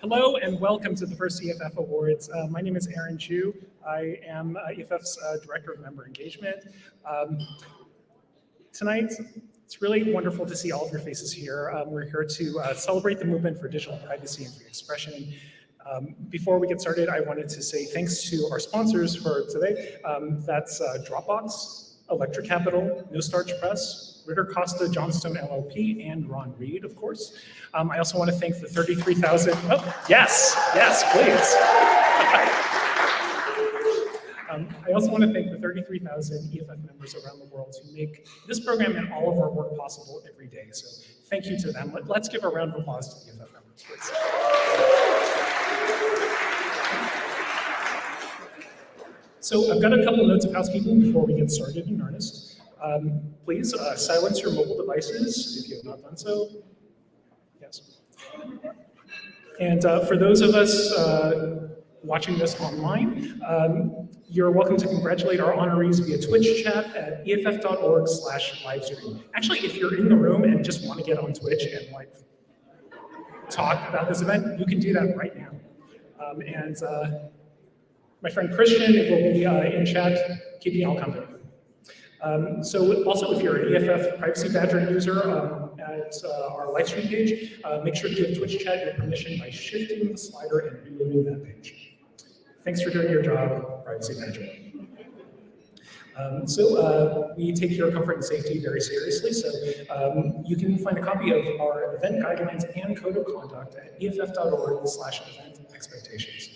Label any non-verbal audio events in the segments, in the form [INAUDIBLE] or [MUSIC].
Hello and welcome to the first EFF Awards. Uh, my name is Aaron Jue. I am uh, EFF's uh, Director of Member Engagement. Um, tonight, it's really wonderful to see all of your faces here. Um, we're here to uh, celebrate the movement for digital privacy and free expression. Um, before we get started, I wanted to say thanks to our sponsors for today. Um, that's uh, Dropbox, Electric Capital, No Starch Press, Ridder Costa Johnstone LLP, and Ron Reed, of course. Um, I also want to thank the 33,000, oh, yes, yes, please. [LAUGHS] um, I also want to thank the 33,000 EFF members around the world who make this program and all of our work possible every day. So thank you to them. Let, us give a round of applause to the EFF members, please. So I've got a couple of notes of housekeeping before we get started in earnest. Um, please uh, silence your mobile devices if you have not done so. Yes. And uh, for those of us uh, watching this online, um, you're welcome to congratulate our honorees via Twitch chat at eff.org slash livestream. Actually, if you're in the room and just want to get on Twitch and like talk about this event, you can do that right now. Um, and uh, my friend Christian will be uh, in chat keeping you all company. Um, so also, if you're an EFF Privacy Badger user um, at uh, our live stream page, uh, make sure to give Twitch chat your permission by shifting the slider and reloading that page. Thanks for doing your job, Privacy Badger. Um, so uh, we take your comfort and safety very seriously, so um, you can find a copy of our event guidelines and code of conduct at eff.org slash event expectations.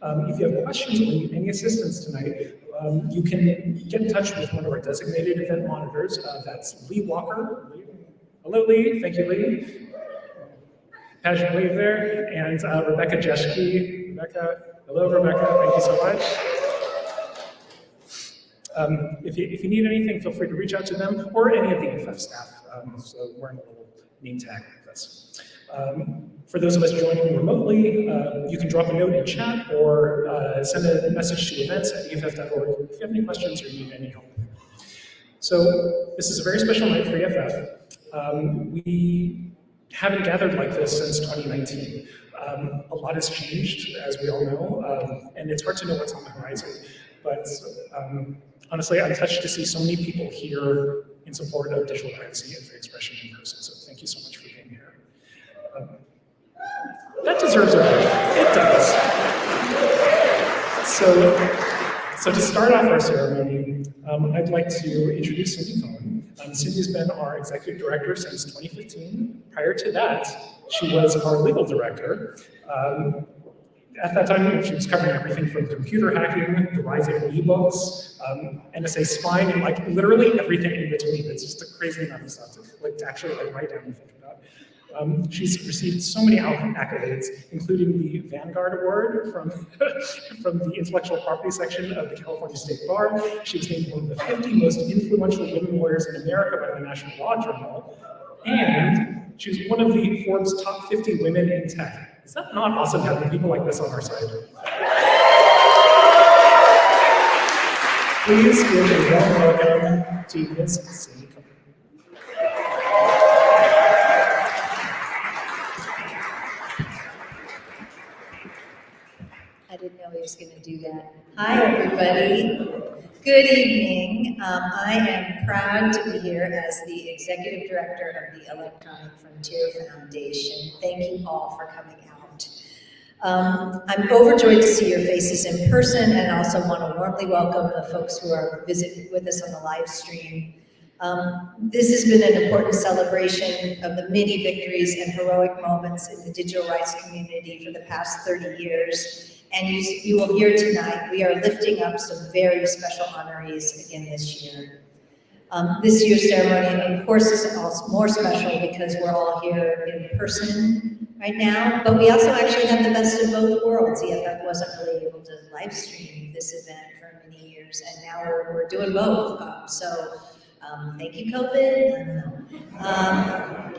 Um, if you have questions or need any assistance tonight, um, you can get in touch with one of our designated event monitors. Uh, that's Lee Walker. Hello, Lee. Thank you, Lee. Pageant wave there. And uh, Rebecca Jeschke. Rebecca. Hello, Rebecca. Thank you so much. Um, if, you, if you need anything, feel free to reach out to them or any of the EFF staff. Um, so wearing a little name tag like this. Um, for those of us joining remotely, uh, you can drop a note in chat or uh, send a message to events at EFF.org if you have any questions or need any help. So this is a very special night for EFF. Um, we haven't gathered like this since 2019. Um, a lot has changed, as we all know, um, and it's hard to know what's on the horizon. But um, honestly, I'm touched to see so many people here in support of digital privacy and free expression in person. So thank you so much for being that deserves a vote. It does. So, so to start off our ceremony, um, I'd like to introduce Cindy Cohn. Um, Cindy's been our executive director since 2015. Prior to that, she was our legal director. Um, at that time, she was covering everything from computer hacking, the rise of ebooks, um, NSA spying, and like literally everything in between. It's just a crazy amount of stuff to, like, to actually like, write down. Um, she's received so many accolades, including the Vanguard Award from, [LAUGHS] from the intellectual property section of the California State Bar. She was named one of the 50 most influential women lawyers in America by the National Law Journal. And she was one of the Forbes top 50 women in tech. Is that not awesome having people like this on our side? Please give a warm welcome to Ms. Going to do that. Hi, everybody. Good evening. Um, I am proud to be here as the Executive Director of the Electronic Frontier Foundation. Thank you all for coming out. Um, I'm overjoyed to see your faces in person and also want to warmly welcome the folks who are visiting with us on the live stream. Um, this has been an important celebration of the many victories and heroic moments in the digital rights community for the past 30 years and you, you will hear tonight, we are lifting up some very special honorees again this year. Um, this year's ceremony, of course, is also more special because we're all here in person right now, but we also actually have the best of both worlds. EFF wasn't really able to live stream this event for many years, and now we're, we're doing both. Um, so um, thank you, COVID. Um,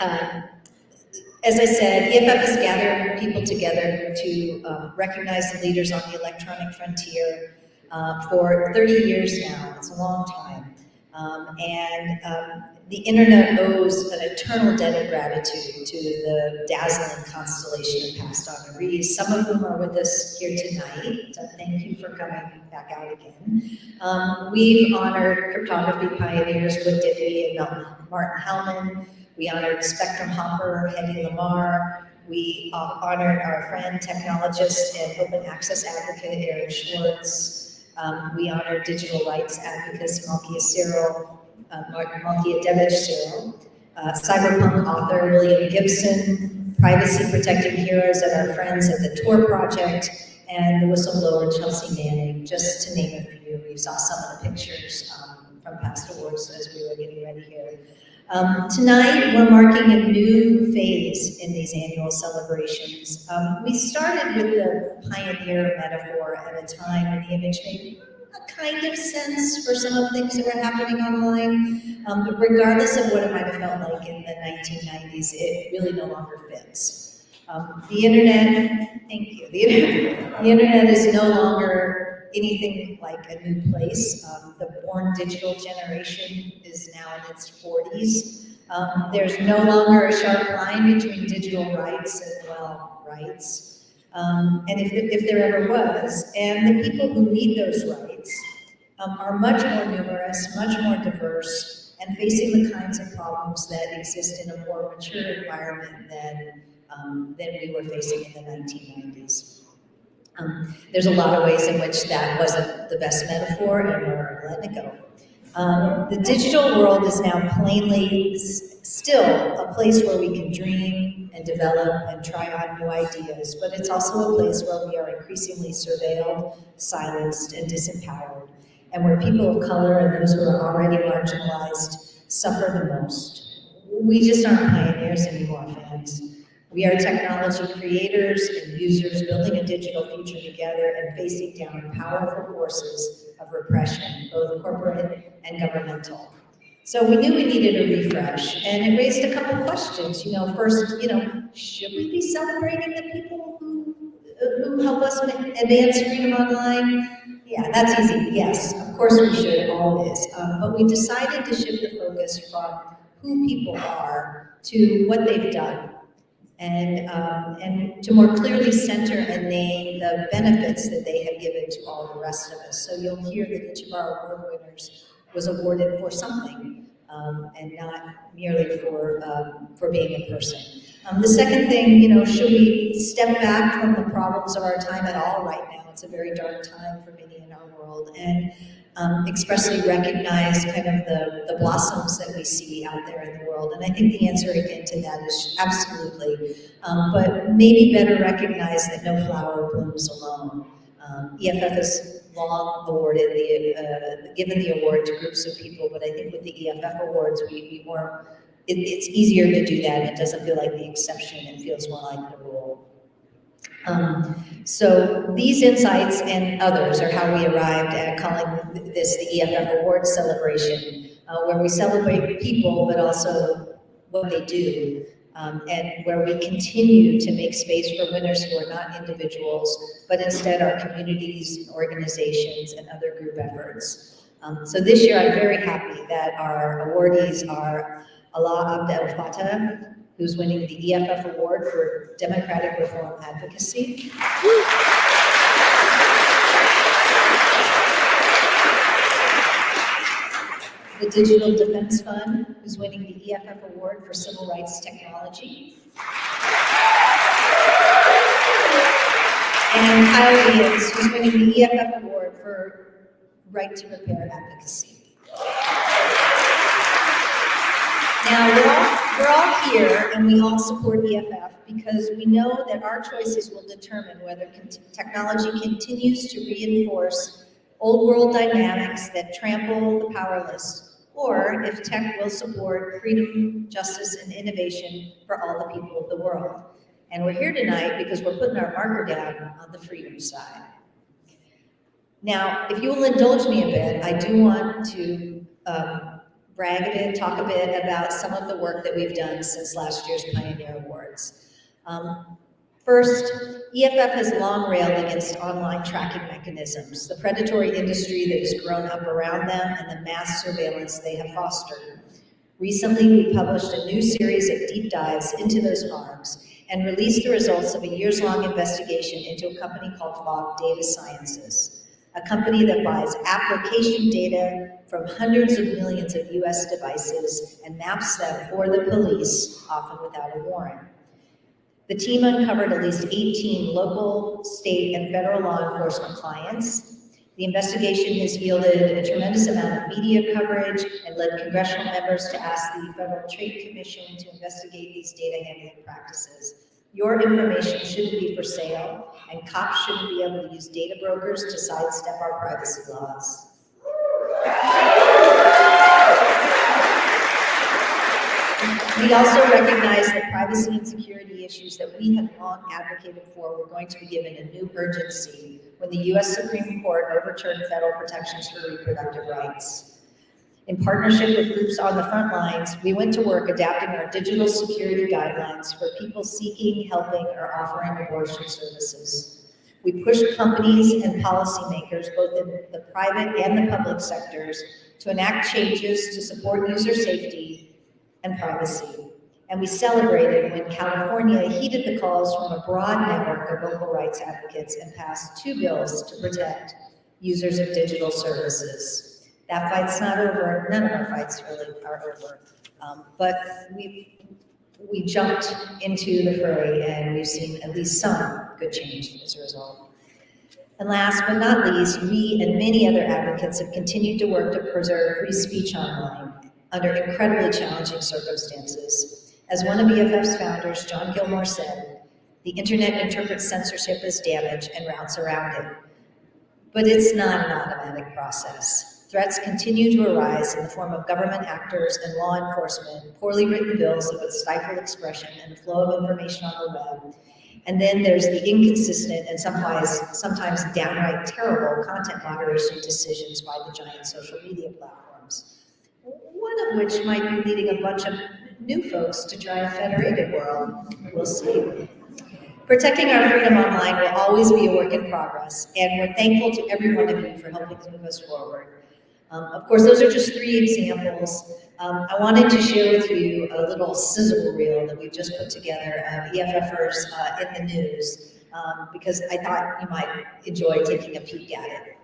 uh, as I said, EFF has gathered people together to um, recognize the leaders on the electronic frontier uh, for 30 years now. It's a long time. Um, and um, the internet owes an eternal debt of gratitude to the dazzling constellation of past honorees, some of whom are with us here tonight. So thank you for coming back out again. Um, we've honored cryptography pioneers Whit Diffie and Martin Hellman. We honored Spectrum Hopper, Hedy Lamarr. We uh, honored our friend, technologist, and open access advocate, Aaron Swartz. Um, we honored digital rights advocate, Malkia Cyril, uh, Malkia Devich Cyril, uh, cyberpunk author, William Gibson, privacy protecting heroes and our friends at the Tor Project, and the whistleblower Chelsea Manning, just to name a few. We saw some of the pictures um, from past awards as we were getting ready here. Um, tonight, we're marking a new phase in these annual celebrations. Um, we started with the pioneer metaphor at a time when the image made a kind of sense for some of the things that were happening online. Um, but regardless of what it might have felt like in the 1990s, it really no longer fits. Um, the internet, thank you, the the [LAUGHS] internet is no longer anything like a new place. Um, the born digital generation is now in its 40s. Um, there's no longer a sharp line between digital rights and, well, rights. Um, and if, if there ever was, and the people who need those rights um, are much more numerous, much more diverse, and facing the kinds of problems that exist in a more mature environment than, um, than we were facing in the 1990s. Um, there's a lot of ways in which that wasn't the best metaphor and we're letting it go. Um, the digital world is now plainly still a place where we can dream and develop and try on new ideas, but it's also a place where we are increasingly surveilled, silenced, and disempowered, and where people of color and those who are already marginalized suffer the most. We just aren't pioneers anymore, fans. We are technology creators and users building a digital future together and facing down powerful forces of repression, both corporate and governmental. So we knew we needed a refresh, and it raised a couple questions. You know, first, you know, should we be celebrating the people who, who help us advance freedom online? Yeah, that's easy. Yes, of course we should always. Um, but we decided to shift the focus from who people are to what they've done and, um, and to more clearly center and name the benefits that they have given to all the rest of us. So you'll hear that each of our award winners was awarded for something um, and not merely for, um, for being a person. Um, the second thing, you know, should we step back from the problems of our time at all right now? It's a very dark time for many in our world. And um, expressly recognize kind of the, the blossoms that we see out there in the world. And I think the answer again to that is absolutely, um, but maybe better recognize that no flower blooms alone. Um, EFF has long awarded the, uh, given the award to groups of people, but I think with the EFF awards, we, we more, it, it's easier to do that. It doesn't feel like the exception, it feels more like the rule. Um, so these insights and others are how we arrived at calling this the EFF Awards celebration, uh, where we celebrate people, but also what they do, um, and where we continue to make space for winners who are not individuals, but instead are communities, organizations, and other group efforts. Um, so this year, I'm very happy that our awardees are Alaa Abdel Fattah, who's winning the EFF Award for Democratic Reform Advocacy. The Digital Defense Fund, who's winning the EFF Award for Civil Rights Technology. And Kyle Wiens, who's winning the EFF Award for Right to Repair Advocacy. Now, we're all, here and we all support EFF because we know that our choices will determine whether technology continues to reinforce old world dynamics that trample the powerless, or if tech will support freedom, justice, and innovation for all the people of the world. And we're here tonight because we're putting our marker down on the freedom side. Now, if you will indulge me a bit, I do want to um, brag a bit, talk a bit about some of the work that we've done since last year's Pioneer Awards. Um, first, EFF has long railed against online tracking mechanisms, the predatory industry that has grown up around them and the mass surveillance they have fostered. Recently, we published a new series of deep dives into those harms and released the results of a years-long investigation into a company called Fog Data Sciences, a company that buys application data from hundreds of millions of US devices and maps them for the police, often without a warrant. The team uncovered at least 18 local, state, and federal law enforcement clients. The investigation has yielded a tremendous amount of media coverage and led congressional members to ask the Federal Trade Commission to investigate these data handling practices. Your information shouldn't be for sale, and cops shouldn't be able to use data brokers to sidestep our privacy laws. We also recognize that privacy and security issues that we have long advocated for were going to be given a new urgency when the U.S. Supreme Court overturned federal protections for reproductive rights. In partnership with groups on the front lines, we went to work adapting our digital security guidelines for people seeking, helping, or offering abortion services. We pushed companies and policymakers, both in the private and the public sectors, to enact changes to support user safety and privacy. And we celebrated when California heeded the calls from a broad network of local rights advocates and passed two bills to protect users of digital services. That fight's not over. None of our fights really are over. Um, but we, we jumped into the fray and we've seen at least some change as a result. And last but not least, we and many other advocates have continued to work to preserve free speech online under incredibly challenging circumstances. As one of EFF's founders, John Gilmore said, the internet interprets censorship as damage and routes around it. But it's not an automatic process. Threats continue to arise in the form of government actors and law enforcement, poorly written bills that would stifle expression and the flow of information on the web. And then there's the inconsistent and sometimes, sometimes downright terrible content moderation decisions by the giant social media platforms one of which might be leading a bunch of new folks to try a federated world. We'll see. Protecting our freedom online will always be a work in progress, and we're thankful to every one of you for helping to move us forward. Um, of course, those are just three examples. Um, I wanted to share with you a little sizzle reel that we've just put together of EFFers uh, in the news, um, because I thought you might enjoy taking a peek at it.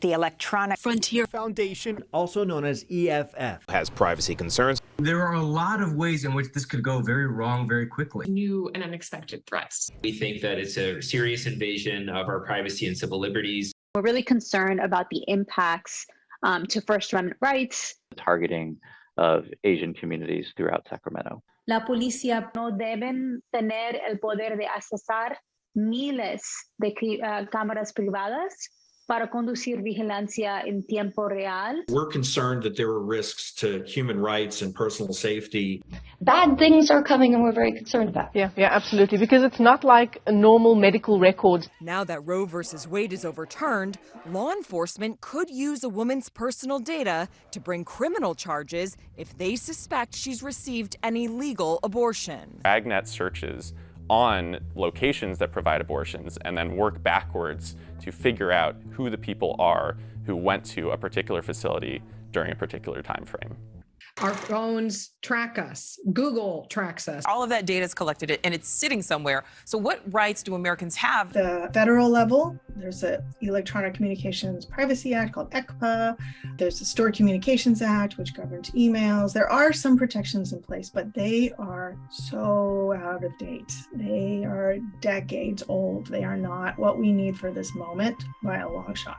the Electronic Frontier Foundation, also known as EFF, has privacy concerns. There are a lot of ways in which this could go very wrong very quickly. New and unexpected threats. We think that it's a serious invasion of our privacy and civil liberties. We're really concerned about the impacts um, to First Amendment rights. Targeting of Asian communities throughout Sacramento. La policía no deben tener el poder de accesar miles de uh, cámaras privadas para conducir vigilancia en tiempo real. We're concerned that there are risks to human rights and personal safety. Bad things are coming and we're very concerned about. Yeah, yeah, absolutely. Because it's not like a normal medical record. Now that Roe versus Wade is overturned, law enforcement could use a woman's personal data to bring criminal charges if they suspect she's received an illegal abortion. Agnet searches on locations that provide abortions and then work backwards to figure out who the people are who went to a particular facility during a particular time frame. Our phones track us. Google tracks us. All of that data is collected and it's sitting somewhere. So what rights do Americans have? The federal level, there's an Electronic Communications Privacy Act called ECPA. There's the Stored Communications Act, which governs emails. There are some protections in place, but they are so out of date. They are decades old. They are not what we need for this moment by a long shot.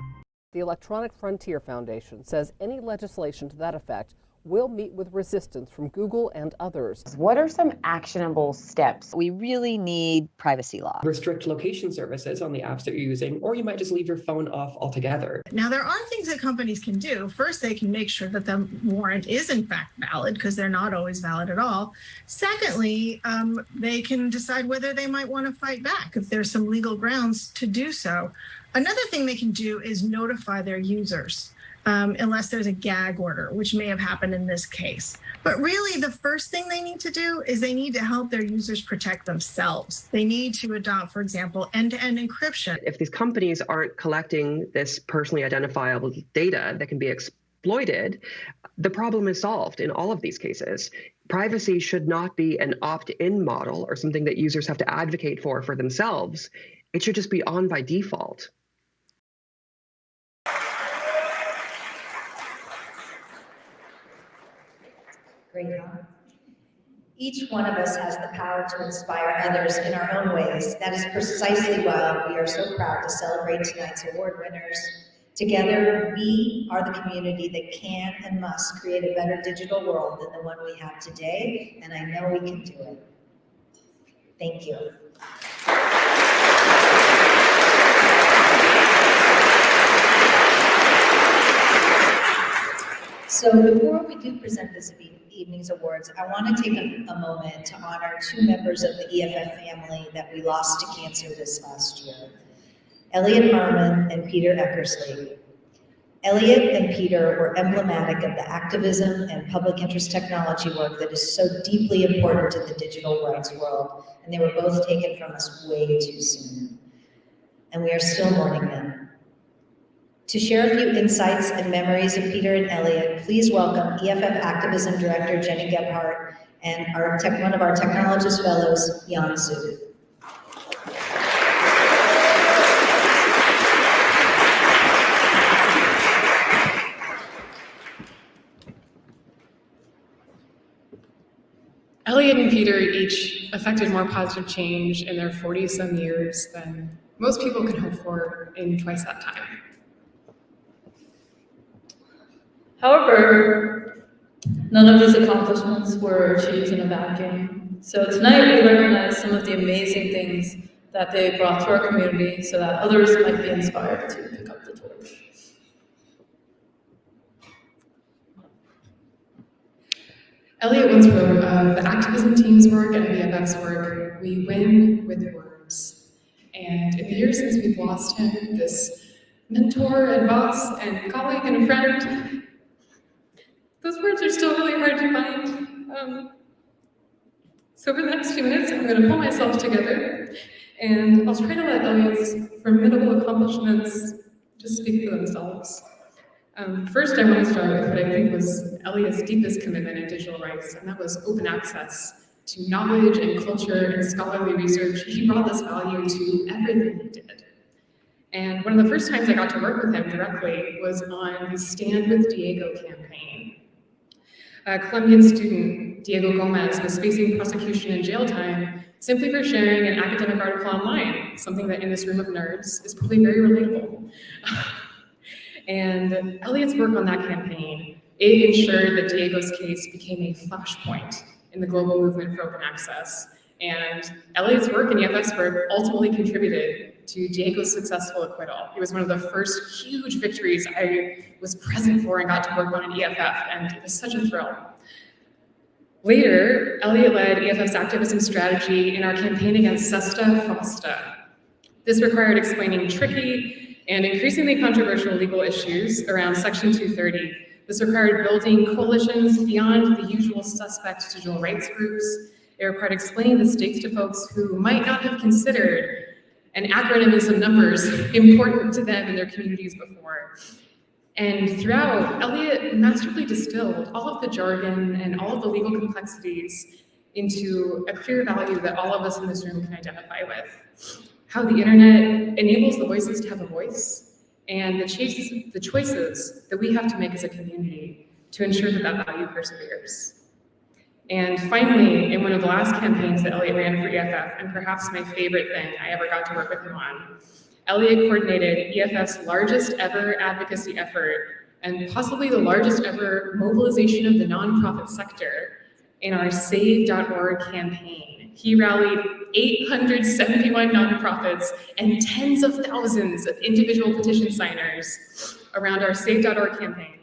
The Electronic Frontier Foundation says any legislation to that effect will meet with resistance from Google and others. What are some actionable steps? We really need privacy law. Restrict location services on the apps that you're using, or you might just leave your phone off altogether. Now, there are things that companies can do. First, they can make sure that the warrant is in fact valid because they're not always valid at all. Secondly, um, they can decide whether they might want to fight back if there's some legal grounds to do so. Another thing they can do is notify their users um, unless there's a gag order, which may have happened in this case. But really, the first thing they need to do is they need to help their users protect themselves. They need to adopt, for example, end-to-end encryption. If these companies aren't collecting this personally identifiable data that can be exploited, the problem is solved in all of these cases. Privacy should not be an opt-in model or something that users have to advocate for for themselves. It should just be on by default. Great comment. Each one of us has the power to inspire others in our own ways. That is precisely why we are so proud to celebrate tonight's award winners. Together, we are the community that can and must create a better digital world than the one we have today, and I know we can do it. Thank you. So before we do present this evening's awards, I want to take a, a moment to honor two members of the EFF family that we lost to cancer this last year. Elliot Harmon and Peter Eckersley. Elliot and Peter were emblematic of the activism and public interest technology work that is so deeply important to the digital rights world, and they were both taken from us way too soon. And we are still mourning them. To share a few insights and memories of Peter and Elliot, please welcome EFF Activism Director Jenny Gebhardt and our tech, one of our technologist fellows, Yan Zhu. Elliot and Peter each affected more positive change in their 40 some years than most people could hope for in twice that time. However, none of these accomplishments were achieved in a vacuum. So tonight we recognize some of the amazing things that they brought to our community so that others might be inspired to pick up the torch. Elliot once wrote, uh, the activism team's work and the VFX work, we win with words. And in the years since we've lost him, this mentor and boss and colleague and friend, those words are still really hard to find. Um, so for the next few minutes, I'm going to pull myself together, and I'll try to let Elliot's formidable accomplishments just speak for themselves. Um, first, I want to start with what I think was Elliot's deepest commitment in digital rights, and that was open access to knowledge and culture and scholarly research. He brought this value to everything he did. And one of the first times I got to work with him directly was on the Stand with Diego campaign. A Colombian student, Diego Gomez, was facing prosecution and jail time simply for sharing an academic article online, something that in this room of nerds is probably very relatable. [LAUGHS] and Elliot's work on that campaign, it ensured that Diego's case became a flashpoint in the global movement for open access. And Elliot's work in EFF's work ultimately contributed to Diego's successful acquittal. It was one of the first huge victories I was present for and got to work on in EFF, and it was such a thrill. Later, Elliot led EFF's activism strategy in our campaign against SESTA FOSTA. This required explaining tricky and increasingly controversial legal issues around Section 230. This required building coalitions beyond the usual suspect digital rights groups. Required explaining the stakes to folks who might not have considered an acronym and some numbers [LAUGHS] important to them in their communities before. And throughout, Elliot masterfully distilled all of the jargon and all of the legal complexities into a clear value that all of us in this room can identify with. How the internet enables the voices to have a voice, and the choices, the choices that we have to make as a community to ensure that that value perseveres. And finally, in one of the last campaigns that Elliot ran for EFF, and perhaps my favorite thing I ever got to work with him on, Elliot coordinated EFF's largest ever advocacy effort and possibly the largest ever mobilization of the nonprofit sector in our Save.org campaign. He rallied 871 nonprofits and tens of thousands of individual petition signers around our Save.org campaign.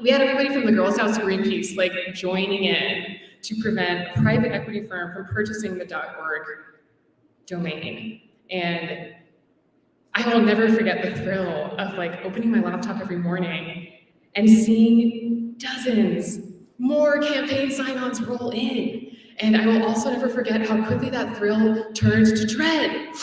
We had everybody from the Girl Scouts to Greenpeace like joining in to prevent a private equity firm from purchasing the .org domain. And I will never forget the thrill of like opening my laptop every morning and seeing dozens more campaign sign-ons roll in. And I will also never forget how quickly that thrill turned to dread.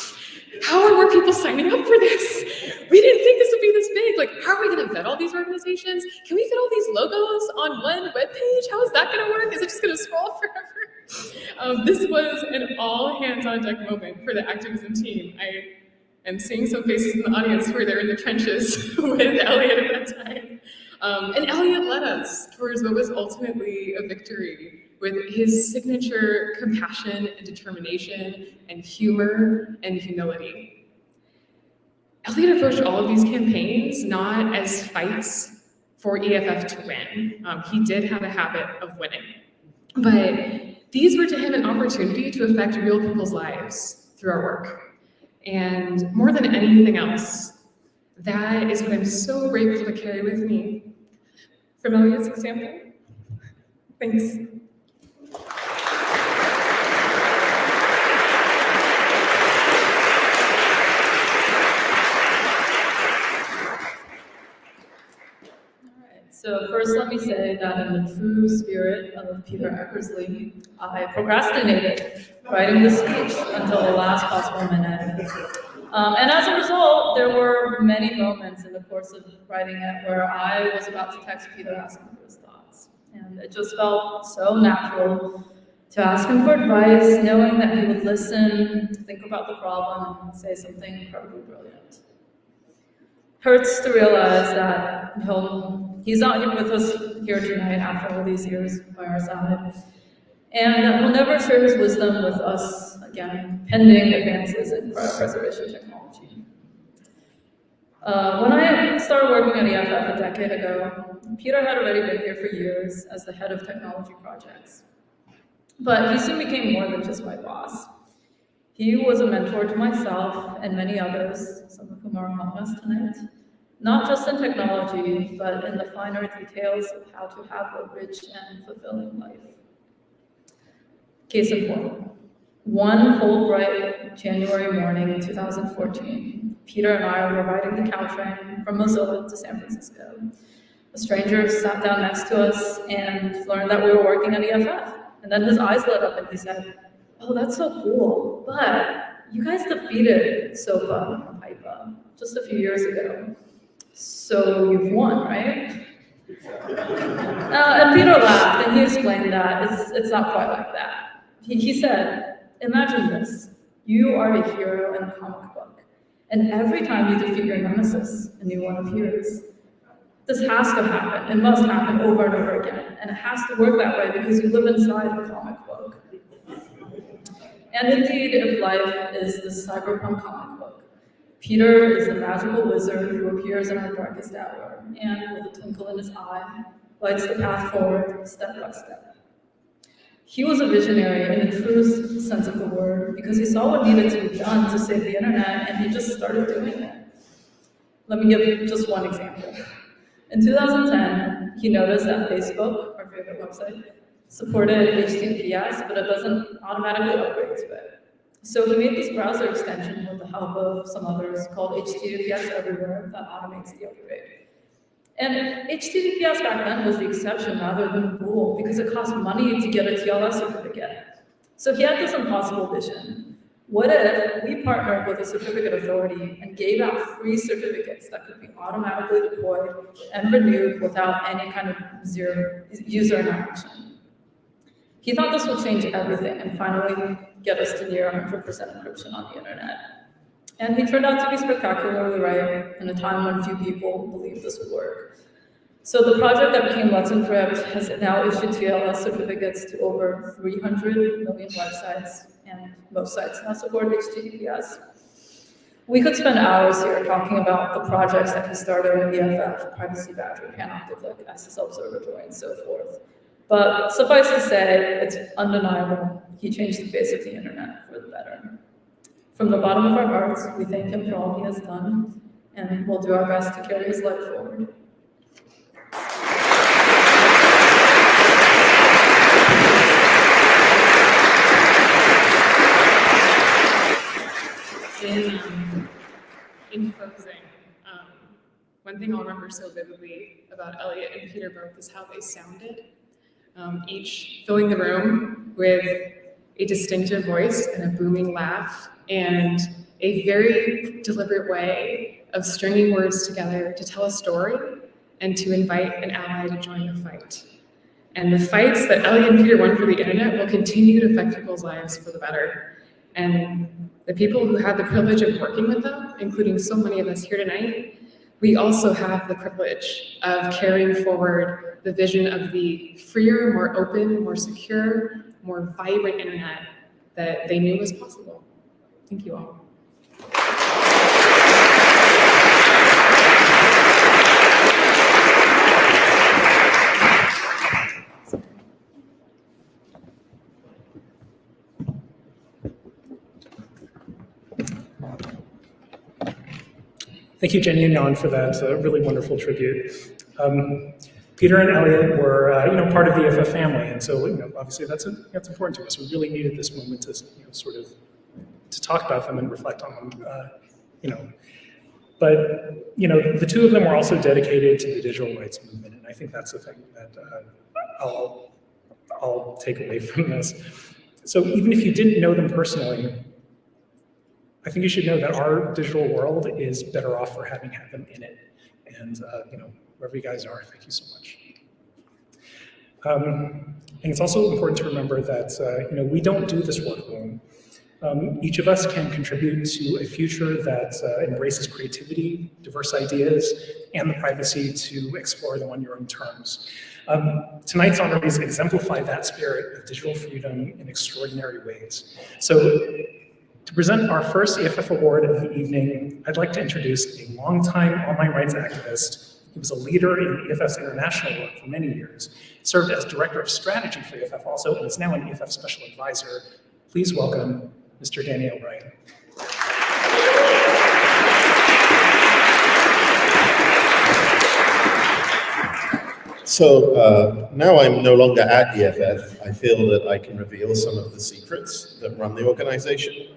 How are more people signing up for this? We didn't think this would be this big. Like, how are we going to vet all these organizations? Can we fit all these logos on one web page? How is that going to work? Is it just going to scroll [LAUGHS] forever? Um, this was an all hands on deck moment for the activism team. I am seeing some faces in the audience where they're in the trenches [LAUGHS] with Elliot at that time. Um, and Elliot led us towards what was ultimately a victory with his signature compassion and determination and humor and humility. Elliot approached all of these campaigns not as fights for EFF to win. Um, he did have a habit of winning. But these were to him an opportunity to affect real people's lives through our work. And more than anything else, that is what I'm so grateful to carry with me from Elliot's example. Thanks. So first, let me say that in the true spirit of Peter Eckersley, I procrastinated writing this speech until the last possible minute. Um, and as a result, there were many moments in the course of writing it where I was about to text Peter asking for his thoughts. And it just felt so natural to ask him for advice, knowing that he would listen, think about the problem, and say something incredibly brilliant. Hurts to realize that he'll, he's not even with us here tonight after all these years by our side. And he'll never share his wisdom with us again, pending advances in preservation technology. Uh, when I started working at EFF a decade ago, Peter had already been here for years as the head of technology projects. But he soon became more than just my boss. He was a mentor to myself and many others, some of whom are among us tonight, not just in technology, but in the finer details of how to have a rich and fulfilling life. Case in point, one cold, bright January morning in 2014, Peter and I were riding the Caltrain from Mozilla to San Francisco. A stranger sat down next to us and learned that we were working at EFF. And then his eyes lit up and he said, oh, that's so cool, but you guys defeated SOPA and PIPA just a few years ago. So you've won, right? Uh, and Peter laughed and he explained that it's, it's not quite like that. He, he said, imagine this. You are a hero in a comic book. And every time you defeat your nemesis, a new one appears. This has to happen. It must happen over and over again. And it has to work that way because you live inside a comic book. And indeed, if life is the cyberpunk comic Peter is the magical wizard who appears in our darkest hour and, with a twinkle in his eye, lights the path forward step by step. He was a visionary in the truest sense of the word because he saw what needed to be done to save the internet and he just started doing it. Let me give you just one example. In 2010, he noticed that Facebook, our favorite website, supported HTTPS, but it doesn't automatically upgrade to it. So he made this browser extension with the help of some others called HTTPS Everywhere that automates the upgrade. And HTTPS back then was the exception rather than the rule because it cost money to get a TLS certificate. So he had this impossible vision. What if we partnered with a certificate authority and gave out free certificates that could be automatically deployed and renewed without any kind of zero user interaction? He thought this would change everything and finally get us to near 100% encryption on the internet. And he turned out to be spectacularly right in a time when few people believed this would work. So the project that became Let's Encrypt has now issued TLS certificates to over 300 million websites, and most sites now support HTTPS. We could spend hours here talking about the projects that he started with EFF, Privacy Badger, Panopticlick, SSL Observatory, and so forth. But suffice to say, it's undeniable. He changed the face of the internet for the better. From the bottom of our hearts, we thank him for all he has done, and we'll do our best to carry his life forward. In, in closing, um, one thing I'll remember so vividly about Elliot and Peter both is how they sounded, um, each filling the room with a distinctive voice and a booming laugh and a very deliberate way of stringing words together to tell a story and to invite an ally to join the fight. And the fights that Ellie and Peter won for the internet will continue to affect people's lives for the better. And the people who had the privilege of working with them, including so many of us here tonight, we also have the privilege of carrying forward the vision of the freer, more open, more secure, more vibrant internet that they knew was possible. Thank you all. Thank you, Jenny and Yan, for that uh, really wonderful tribute. Um, Peter and Elliot were, uh, you know, part of the EFF family, and so, you know, obviously that's a, that's important to us. We really needed this moment to, you know, sort of to talk about them and reflect on them, uh, you know. But, you know, the two of them were also dedicated to the digital rights movement, and I think that's the thing that uh, I'll, I'll take away from this. So even if you didn't know them personally, I think you should know that our digital world is better off for having had them in it. And, uh, you know, wherever you guys are, thank you so much. Um, and it's also important to remember that, uh, you know, we don't do this work alone. Um, each of us can contribute to a future that uh, embraces creativity, diverse ideas, and the privacy to explore them on your own terms. Um, tonight's honorees exemplify that spirit of digital freedom in extraordinary ways. So to present our first EFF award of the evening, I'd like to introduce a longtime online rights activist. He was a leader in EFF's international work for many years, served as director of strategy for EFF also, and is now an EFF special advisor. Please welcome Mr. Danny O'Brien. So uh, now I'm no longer at EFF. I feel that I can reveal some of the secrets that run the organization.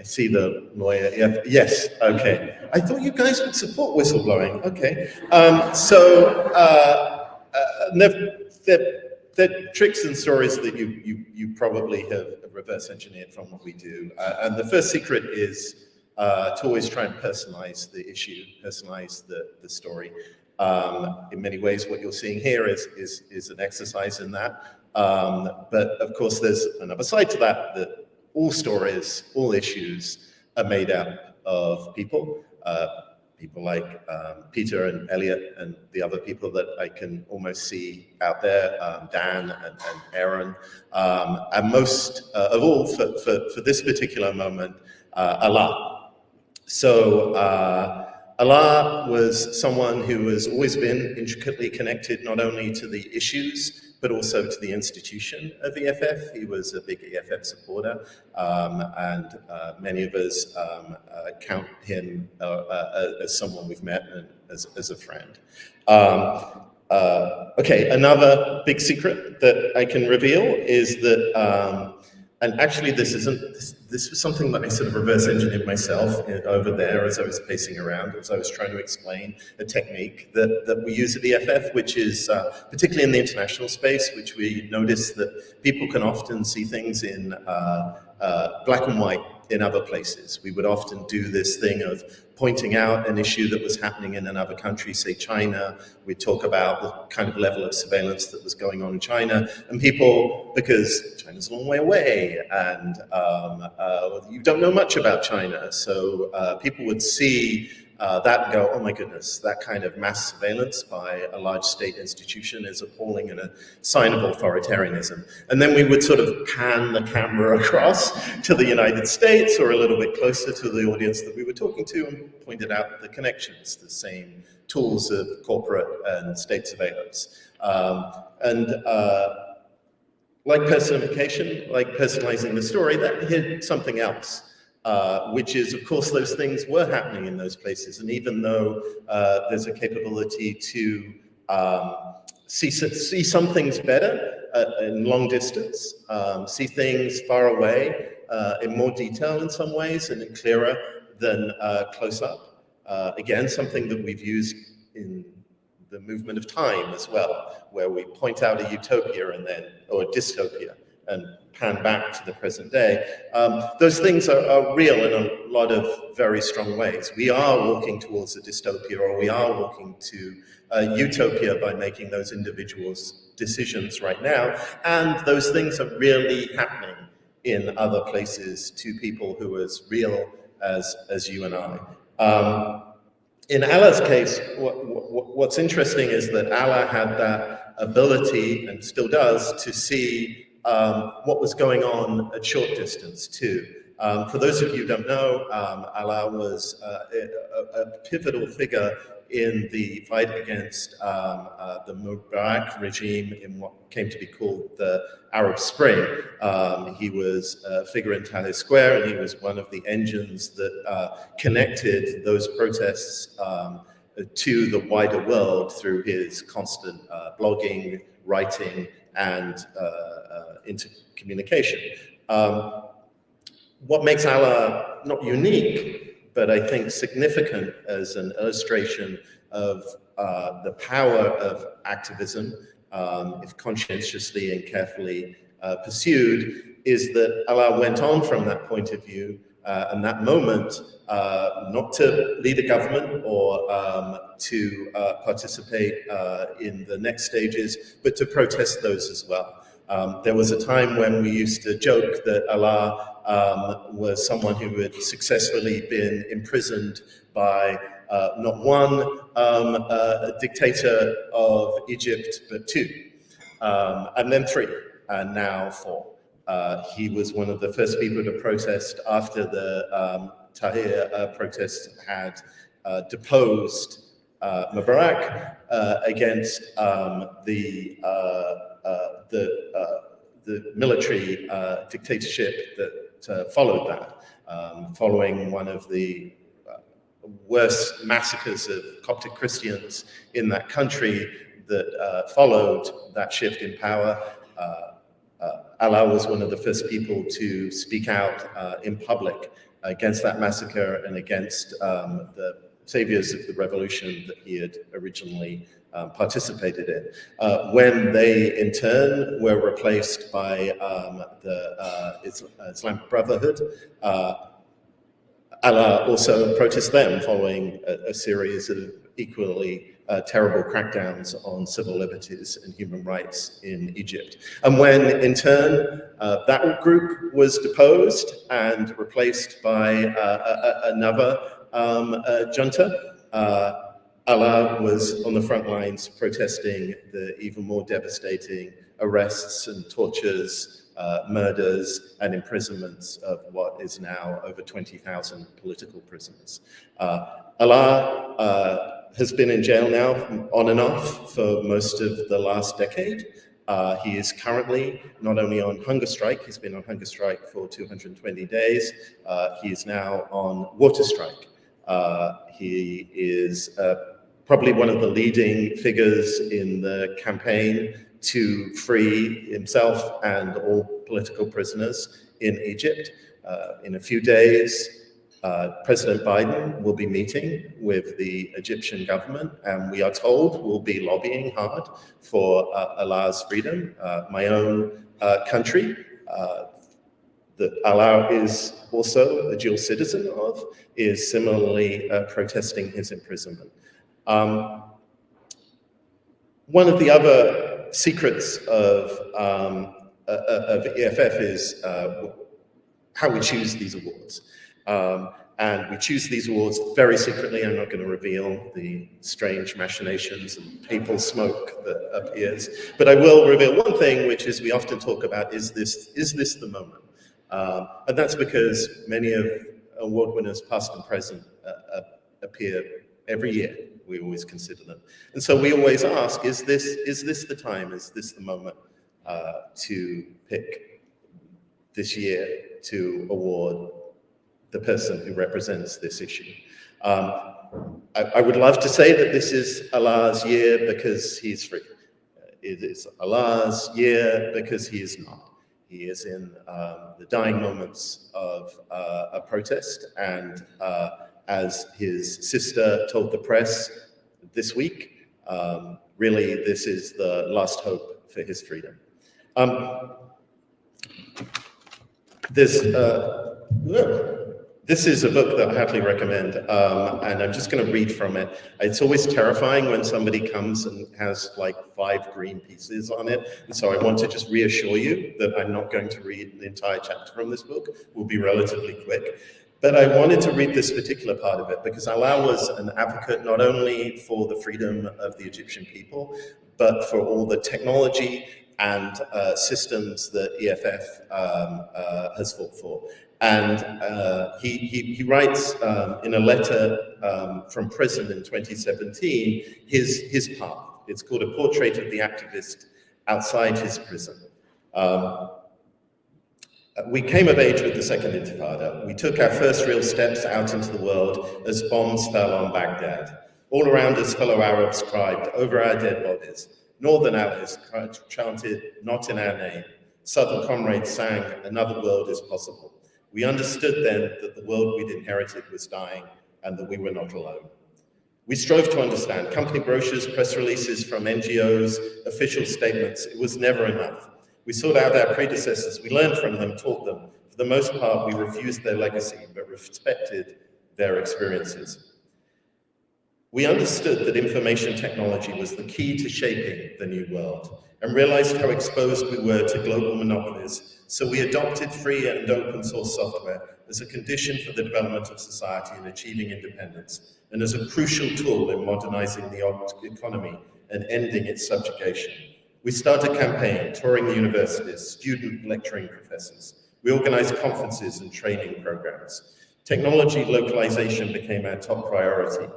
I see the lawyer. Yes, okay. I thought you guys would support whistleblowing. Okay. Um, so uh, uh, they're, tricks and stories that you, you, you probably have reverse engineered from what we do. Uh, and the first secret is uh, to always try and personalize the issue, personalize the, the story. Um, in many ways, what you're seeing here is, is, is an exercise in that. Um, but of course, there's another side to that, that all stories, all issues are made up of people, uh, people like um, Peter and Elliot and the other people that I can almost see out there, um, Dan and, and Aaron, um, and most uh, of all, for, for, for, this particular moment, uh, Alaa. So uh, Alaa was someone who has always been intricately connected not only to the issues, but also to the institution of EFF. He was a big EFF supporter, um, and uh, many of us um, uh, count him uh, uh as someone we've met and as, as a friend. Um, uh, okay, another big secret that I can reveal is that um, and actually this isn't, this, this, was something that I sort of reverse engineered myself over there as I was pacing around, as I was trying to explain a technique that, that we use at EFF, which is uh, particularly in the international space, which we notice that people can often see things in uh, uh, black and white in other places. We would often do this thing of pointing out an issue that was happening in another country, say China. We'd talk about the kind of level of surveillance that was going on in China. And people, because China's a long way away and um, uh, you don't know much about China, so uh, people would see uh, that and go, oh my goodness, that kind of mass surveillance by a large state institution is appalling and a sign of authoritarianism. And then we would sort of pan the camera [LAUGHS] across to the United States or a little bit closer to the audience that we were talking to and pointed out the connections, the same tools of corporate and state surveillance. Um, and uh, like personification, like personalizing the story, that hid something else uh, which is, of course, those things were happening in those places. And even though uh, there's a capability to um, see, see some things better uh, in long distance, um, see things far away uh, in more detail in some ways and clearer than uh, close up, Uh, again, something that we've used in the movement of time as well, where we point out a utopia and then, or a dystopia, and pan back to the present day. Um, those things are, are, real in a lot of very strong ways. We are walking towards a dystopia, or we are walking to a utopia by making those individuals' decisions right now, and those things are really happening in other places to people who are as real as, as you and I. Um, in Alaa's case, what, what, what's interesting is that Alaa had that ability, and still does, to see um, what was going on at short distance too. Um, for those of you who don't know, um, Alaa was uh, a, a, pivotal figure in the fight against um, uh, the Mubarak regime in what came to be called the Arab Spring. Um, he was a figure in Tahrir Square, and he was one of the engines that uh, connected those protests um, to the wider world through his constant uh, blogging, writing, and uh, uh, intercommunication. Um, what makes Alaa not unique, but I think significant as an illustration of uh, the power of activism, um, if conscientiously and carefully uh, pursued, is that Alaa went on from that point of view uh, and that moment uh, not to lead a government or um, to uh, participate in the next stages, but to protest those as well. Um, there was a time when we used to joke that Alaa um, was someone who had successfully been imprisoned by uh, not one um, uh, dictator of Egypt, but two, um, and then three, and now four. Uh, he was one of the first people to protest after the um, Tahrir uh, protests had uh, deposed Mubarak uh, against um, the, uh, the, the military dictatorship that followed that, um, following one of the worst massacres of Coptic Christians in that country that followed that shift in power. Uh, Alaa was one of the first people to speak out uh, in public against that massacre and against um, the saviors of the revolution that he had originally um, participated in. Uh, when they, in turn, were replaced by um, the uh, Islamic Brotherhood, uh, Alaa also protested them following a, a series of equally uh, terrible crackdowns on civil liberties and human rights in Egypt. And when, in turn, uh, that group was deposed and replaced by uh, a, another um, uh, junta, uh, Alaa was on the front lines protesting the even more devastating arrests and tortures, uh, murders and imprisonments of what is now over 20,000 political prisoners. Alaa has been in jail now on and off for most of the last decade. Uh, he is currently not only on hunger strike, he's been on hunger strike for 220 days, uh, he is now on water strike. Uh, he is uh, probably one of the leading figures in the campaign to free himself and all political prisoners in Egypt. Uh, in a few days, uh, President Biden will be meeting with the Egyptian government, and we are told will be lobbying hard for uh, Alaa's freedom. Uh, my own country, that Alaa is also a dual citizen of, is similarly uh, protesting his imprisonment. Um, one of the other secrets of, um, of EFF is how we choose these awards. Um, and we choose these awards very secretly. I'm not going to reveal the strange machinations and papal smoke that appears. But I will reveal one thing, which is we often talk about, is this, is this the moment? Um, and that's because many of award winners, past and present, uh, uh, appear every year. We always consider them. And so we always ask, is this, is this the time? Is this the moment uh, to pick this year to award the person who represents this issue. Um, I, I, would love to say that this is Alaa's year because he's free. It is Alaa's year because he is not. He is in um, the dying moments of uh, a protest and uh, as his sister told the press this week, um, really this is the last hope for his freedom. Um, there's, uh, this is a book that I heartily recommend, um, and I'm just going to read from it. It's always terrifying when somebody comes and has like five green pieces on it, and so I want to just reassure you that I'm not going to read the entire chapter from this book. We'll be relatively quick. But I wanted to read this particular part of it because Alaa was an advocate not only for the freedom of the Egyptian people, but for all the technology and uh, systems that EFF um, uh, has fought for. And uh, he, he, he, writes um, in a letter um, from prison in 2017 his, his path. It's called A Portrait of the Activist Outside His Prison. Um, we came of age with the Second Intifada. We took our first real steps out into the world as bombs fell on Baghdad. All around us, fellow Arabs cried over our dead bodies. Northern allies chanted, not in our name. Southern comrades sang, another world is possible. We understood then that the world we'd inherited was dying and that we were not alone. We strove to understand company brochures, press releases from NGOs, official statements. It was never enough. We sought out our predecessors. We learned from them, taught them. For the most part, we refused their legacy, but respected their experiences. We understood that information technology was the key to shaping the new world and realized how exposed we were to global monopolies, so we adopted free and open source software as a condition for the development of society and achieving independence, and as a crucial tool in modernizing the economy and ending its subjugation. We started a campaign, touring the universities, student lecturing professors. We organized conferences and training programs. Technology localization became our top priority.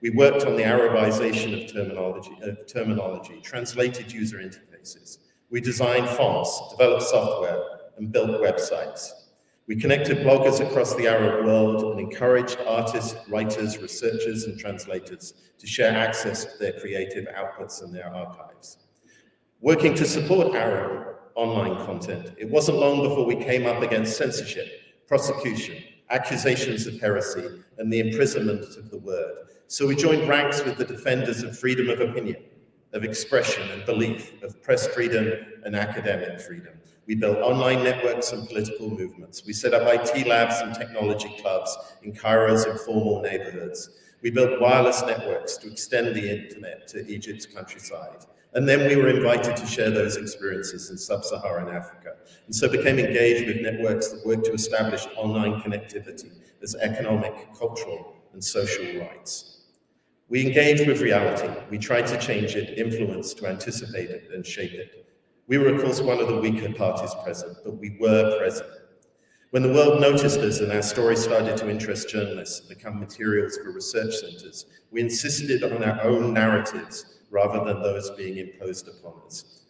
We worked on the Arabization of terminology, of terminology, translated user interfaces. We designed fonts, developed software, and built websites. We connected bloggers across the Arab world and encouraged artists, writers, researchers, and translators to share access to their creative outputs and their archives. Working to support Arab online content, it wasn't long before we came up against censorship, prosecution, accusations of heresy, and the imprisonment of the word. So we joined ranks with the defenders of freedom of opinion, of expression and belief, of press freedom and academic freedom. We built online networks and political movements. We set up IT labs and technology clubs in Cairo's informal neighborhoods. We built wireless networks to extend the internet to Egypt's countryside. And then we were invited to share those experiences in sub-Saharan Africa, and so became engaged with networks that work to establish online connectivity as economic, cultural, and social rights. We engaged with reality. We tried to change it, influence, to anticipate it, and shape it. We were, of course, one of the weaker parties present, but we were present. When the world noticed us and our story started to interest journalists and become materials for research centers, we insisted on our own narratives rather than those being imposed upon us.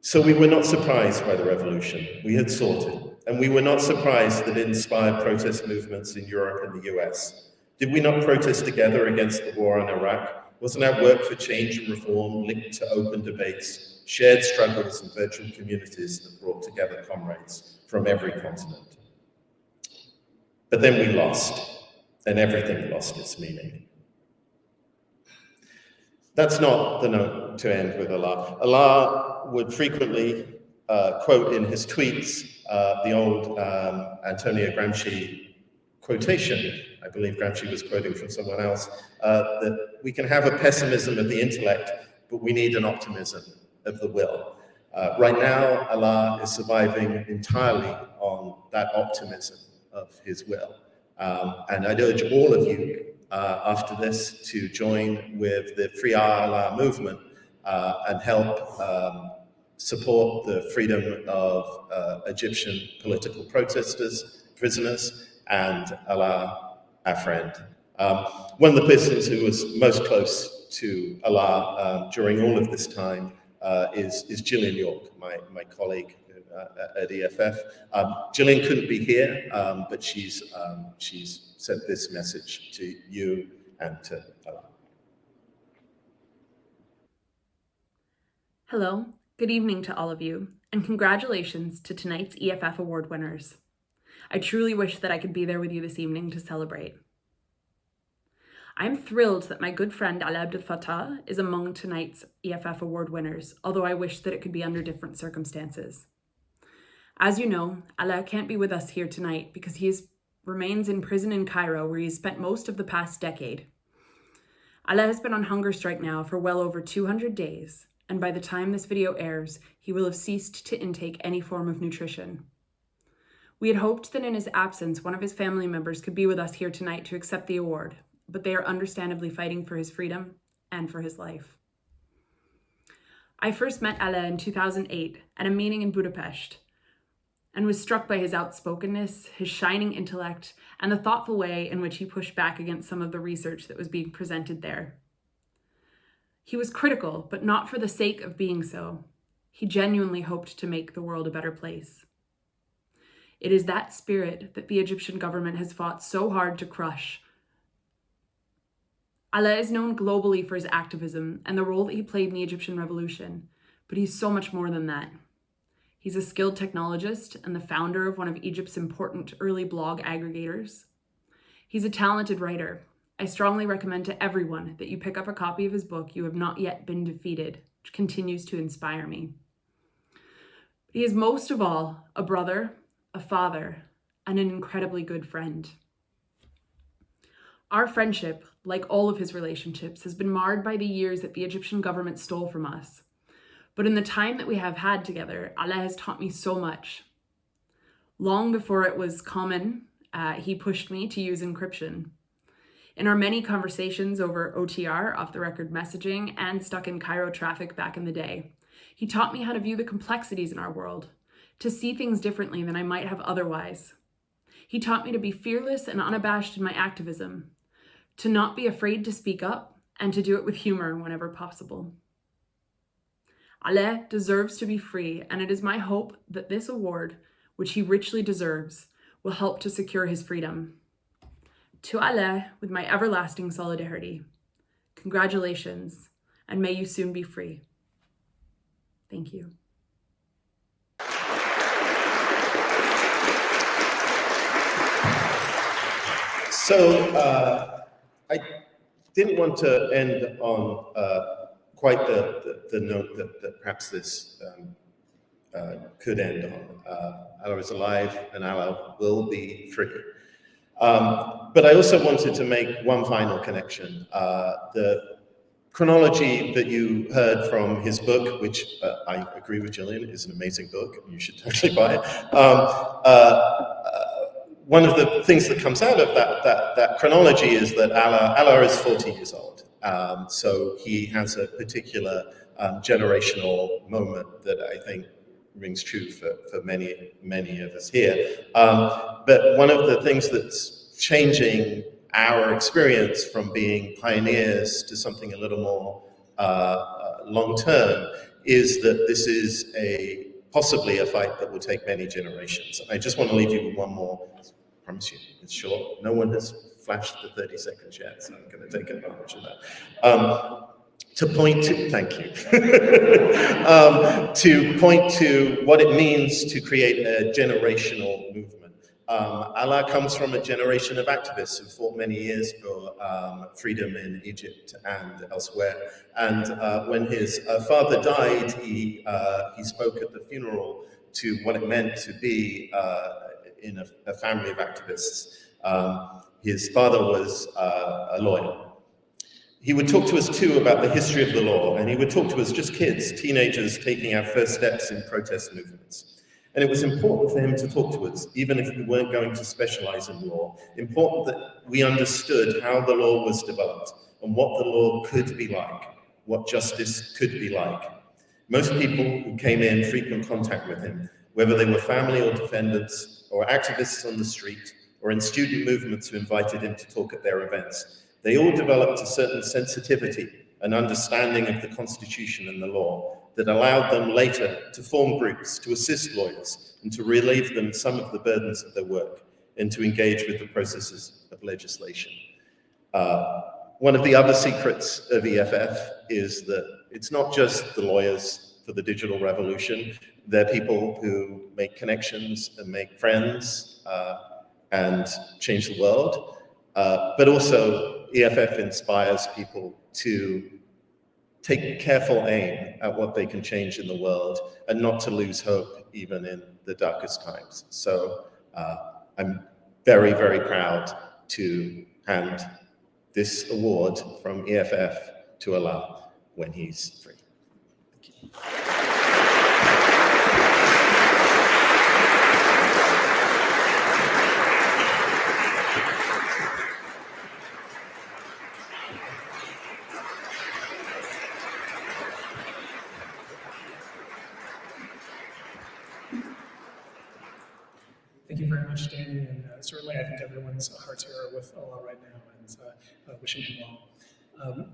So we were not surprised by the revolution. We had sought it. And we were not surprised that it inspired protest movements in Europe and the US. Did we not protest together against the war on Iraq? Wasn't our work for change and reform linked to open debates, shared struggles and virtual communities that brought together comrades from every continent? But then we lost, and everything lost its meaning. That's not the note to end with Alaa. Alaa would frequently uh, quote in his tweets uh, the old um, Antonio Gramsci quotation I believe Gramsci was quoting from someone else, uh, that we can have a pessimism of the intellect, but we need an optimism of the will. Uh, right now, Alaa is surviving entirely on that optimism of his will. Um, and I'd urge all of you uh, after this to join with the Free Alaa movement uh, and help um, support the freedom of uh, Egyptian political protesters, prisoners, and Alaa our friend. Um, one of the persons who was most close to Alaa um, during all of this time uh, is, is Jillian York, my, my colleague uh, at EFF. Um, Jillian couldn't be here, um, but she's, um, she's sent this message to you and to Alaa. Hello, good evening to all of you, and congratulations to tonight's EFF Award winners. I truly wish that I could be there with you this evening to celebrate. I'm thrilled that my good friend Alaa Abdel Fattah is among tonight's EFF Award winners, although I wish that it could be under different circumstances. As you know, Alaa can't be with us here tonight because he is, remains in prison in Cairo where he has spent most of the past decade. Alaa has been on hunger strike now for well over 200 days, and by the time this video airs, he will have ceased to intake any form of nutrition. We had hoped that in his absence, one of his family members could be with us here tonight to accept the award, but they are understandably fighting for his freedom and for his life. I first met Alaa in 2008 at a meeting in Budapest and was struck by his outspokenness, his shining intellect, and the thoughtful way in which he pushed back against some of the research that was being presented there. He was critical, but not for the sake of being so. He genuinely hoped to make the world a better place. It is that spirit that the Egyptian government has fought so hard to crush Alaa is known globally for his activism and the role that he played in the Egyptian revolution, but he's so much more than that. He's a skilled technologist and the founder of one of Egypt's important early blog aggregators. He's a talented writer. I strongly recommend to everyone that you pick up a copy of his book, You Have Not Yet Been Defeated, which continues to inspire me. He is most of all a brother, a father, and an incredibly good friend. Our friendship, like all of his relationships, has been marred by the years that the Egyptian government stole from us. But in the time that we have had together, Alaa has taught me so much. Long before it was common, uh, he pushed me to use encryption. In our many conversations over OTR, off the record messaging, and stuck in Cairo traffic back in the day, he taught me how to view the complexities in our world, to see things differently than I might have otherwise. He taught me to be fearless and unabashed in my activism, to not be afraid to speak up, and to do it with humor whenever possible. Alaa deserves to be free, and it is my hope that this award, which he richly deserves, will help to secure his freedom. To Alaa, with my everlasting solidarity, congratulations, and may you soon be free. Thank you. So uh, I didn't want to end on uh, quite the, the, the, note that, that perhaps this um, uh, could end on. Uh, Alaa is alive and Alaa will be free. Um, but I also wanted to make one final connection. Uh, the chronology that you heard from his book, which uh, I agree with Jillian, is an amazing book. You should [LAUGHS] totally buy it. Um, uh, one of the things that comes out of that, that, that chronology is that Alaa, Alaa is 40 years old. Um, so he has a particular um, generational moment that I think rings true for, for many, many of us here. Um, but one of the things that's changing our experience from being pioneers to something a little more uh, uh, long-term is that this is a possibly a fight that will take many generations. I just want to leave you with one more, I promise you, it's short. No one has flashed the 30 seconds yet, so I'm going to take advantage of that. Um, to point to, thank you, [LAUGHS] um, to point to what it means to create a generational movement. Um, Alaa comes from a generation of activists who fought many years for um, freedom in Egypt and elsewhere. And uh, when his uh, father died, he, uh, he spoke at the funeral to what it meant to be uh, in a, a, family of activists. Um, his father was uh, a lawyer. He would talk to us too about the history of the law, and he would talk to us just kids, teenagers taking our first steps in protest movements. And it was important for him to talk to us, even if we weren't going to specialize in law, important that we understood how the law was developed and what the law could be like, what justice could be like. Most people who came in frequent contact with him, whether they were family or defendants or activists on the street, or in student movements who invited him to talk at their events. They all developed a certain sensitivity and understanding of the Constitution and the law that allowed them later to form groups, to assist lawyers, and to relieve them some of the burdens of their work, and to engage with the processes of legislation. Uh, one of the other secrets of EFF is that it's not just the lawyers for the digital revolution. They're people who make connections and make friends, uh, and change the world. Uh, but also, EFF inspires people to take careful aim at what they can change in the world and not to lose hope even in the darkest times. So uh, I'm very, very proud to hand this award from EFF to Alaa when he's free. Thank you very much, Danny, and uh, certainly I think everyone's hearts here are with Alaa right now and uh, uh, wishing him well. Um,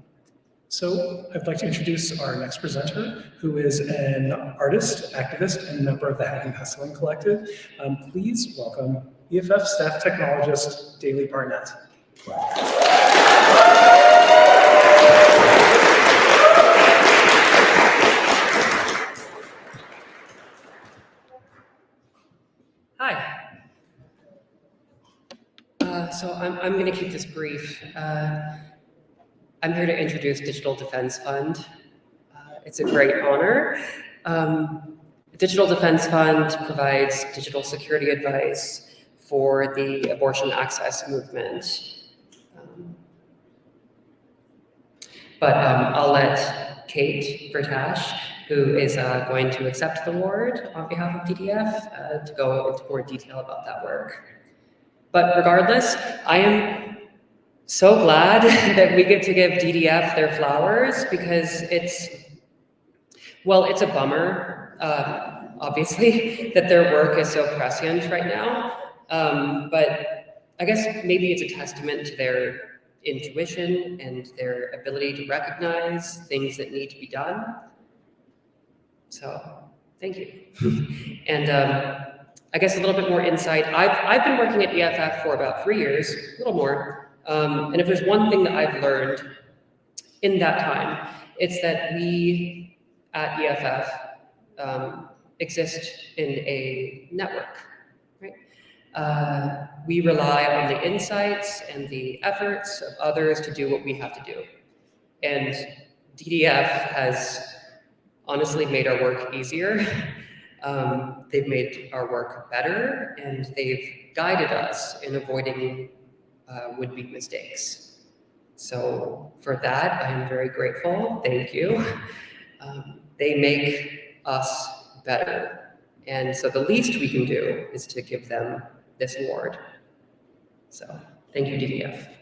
so I'd like to introduce our next presenter, who is an artist, activist, and member of the Hacking Hustling Collective. Um, please welcome EFF staff technologist, Daly Barnett. Hi. Uh, so I'm, I'm going to keep this brief. Uh, I'm here to introduce Digital Defense Fund. Uh, it's a great honor. Um, Digital Defense Fund provides digital security advice for the abortion access movement. Um, but um, I'll let Kate Bertash, who is uh, going to accept the award on behalf of DDF, uh, to go into more detail about that work. But regardless, I am so glad [LAUGHS] that we get to give DDF their flowers because it's, well, it's a bummer, uh, obviously, [LAUGHS] that their work is so prescient right now. Um, but I guess maybe it's a testament to their intuition and their ability to recognize things that need to be done. So, thank you. [LAUGHS] and um, I guess a little bit more insight. I've, I've been working at EFF for about three years, a little more. Um, and if there's one thing that I've learned in that time, it's that we at EFF um, exist in a network, right? Uh, we rely on the insights and the efforts of others to do what we have to do. And DDF has honestly made our work easier. [LAUGHS] Um, they've made our work better and they've guided us in avoiding uh, would-be mistakes. So for that, I am very grateful. Thank you. [LAUGHS] Um, they make us better. And so the least we can do is to give them this award. So thank you, DDF.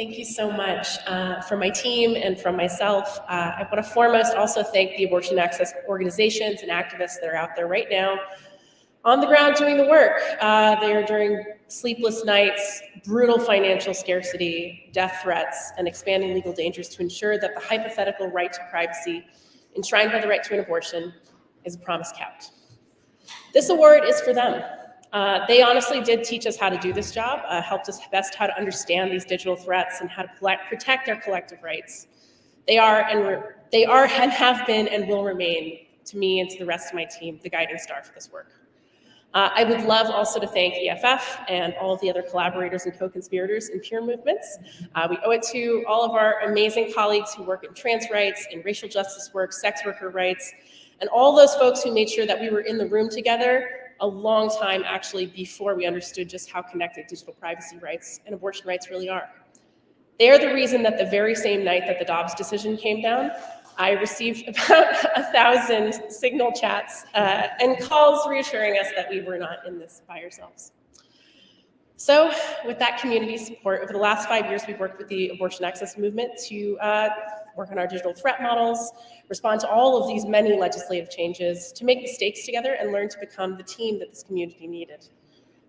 Thank you so much. Uh, from my team and from myself, uh, I want to foremost also thank the abortion access organizations and activists that are out there right now on the ground doing the work. Uh, they are during sleepless nights, brutal financial scarcity, death threats, and expanding legal dangers to ensure that the hypothetical right to privacy enshrined by the right to an abortion is a promise kept. This award is for them. Uh, they honestly did teach us how to do this job, uh, helped us best how to understand these digital threats and how to protect our collective rights. They are and they are and have been and will remain to me and to the rest of my team the guiding star for this work. Uh, I would love also to thank EFF and all of the other collaborators and co-conspirators in peer movements. Uh, we owe it to all of our amazing colleagues who work in trans rights, in racial justice work, sex worker rights, and all those folks who made sure that we were in the room together a long time actually before we understood just how connected digital privacy rights and abortion rights really are. They are the reason that the very same night that the Dobbs decision came down, I received [LAUGHS] about a thousand signal chats uh, and calls reassuring us that we were not in this by ourselves. So with that community support, over the last five years, we've worked with the abortion access movement to uh, work on our digital threat models, respond to all of these many legislative changes, to make mistakes together and learn to become the team that this community needed.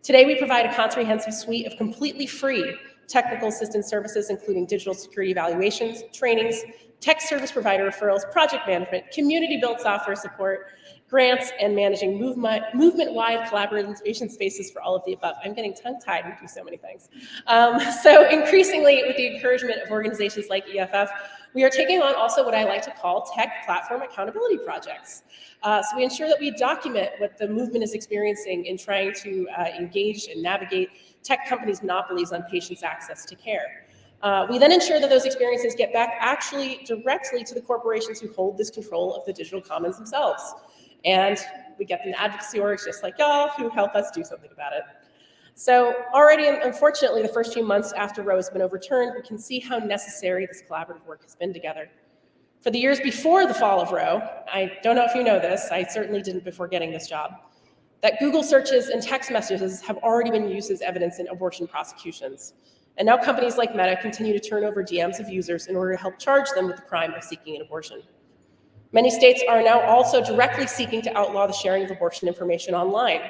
Today, we provide a comprehensive suite of completely free technical assistance services, including digital security evaluations, trainings, tech service provider referrals, project management, community built software support, grants, and managing movement, movement-wide collaboration spaces for all of the above. I'm getting tongue-tied and do so many things. Um, [LAUGHS] so increasingly, with the encouragement of organizations like EFF, we are taking on also what I like to call tech platform accountability projects. Uh, so we ensure that we document what the movement is experiencing in trying to uh, engage and navigate tech companies' monopolies on patients' access to care. Uh, we then ensure that those experiences get back actually directly to the corporations who hold this control of the digital commons themselves. And we get the advocacy orgs just like y'all who help us do something about it. So already, unfortunately, the first few months after Roe has been overturned, we can see how necessary this collaborative work has been together. For the years before the fall of Roe, I don't know if you know this, I certainly didn't before getting this job, that Google searches and text messages have already been used as evidence in abortion prosecutions. And now companies like Meta continue to turn over DMs of users in order to help charge them with the crime of seeking an abortion. Many states are now also directly seeking to outlaw the sharing of abortion information online.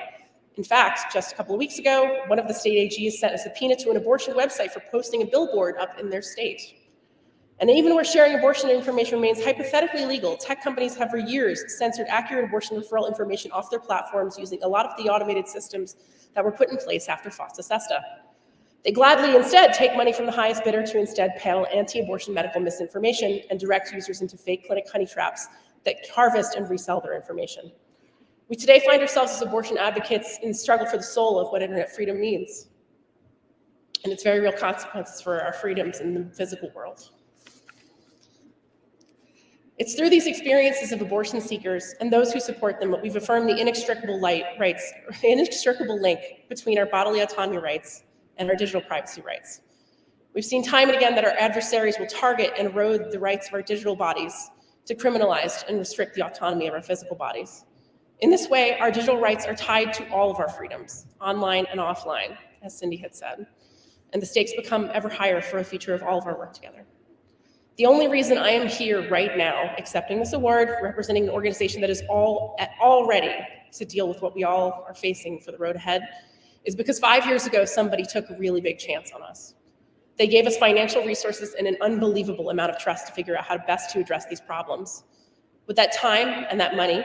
In fact, just a couple of weeks ago, one of the state AGs sent a subpoena to an abortion website for posting a billboard up in their state. And even where sharing abortion information remains hypothetically legal, tech companies have for years censored accurate abortion referral information off their platforms using a lot of the automated systems that were put in place after FOSTA SESTA. They gladly instead take money from the highest bidder to instead peddle anti-abortion medical misinformation and direct users into fake clinic honey traps that harvest and resell their information. We today find ourselves as abortion advocates in the struggle for the soul of what internet freedom means and its very real consequences for our freedoms in the physical world. It's through these experiences of abortion seekers and those who support them that we've affirmed the inextricable light rights, [LAUGHS] inextricable link between our bodily autonomy rights and our digital privacy rights. We've seen time and again that our adversaries will target and erode the rights of our digital bodies to criminalize and restrict the autonomy of our physical bodies. In this way, our digital rights are tied to all of our freedoms, online and offline, as Cindy had said, and the stakes become ever higher for a future of all of our work together. The only reason I am here right now accepting this award, representing an organization that is all at all ready to deal with what we all are facing for the road ahead, is because five years ago, somebody took a really big chance on us. They gave us financial resources and an unbelievable amount of trust to figure out how best to address these problems. With that time and that money,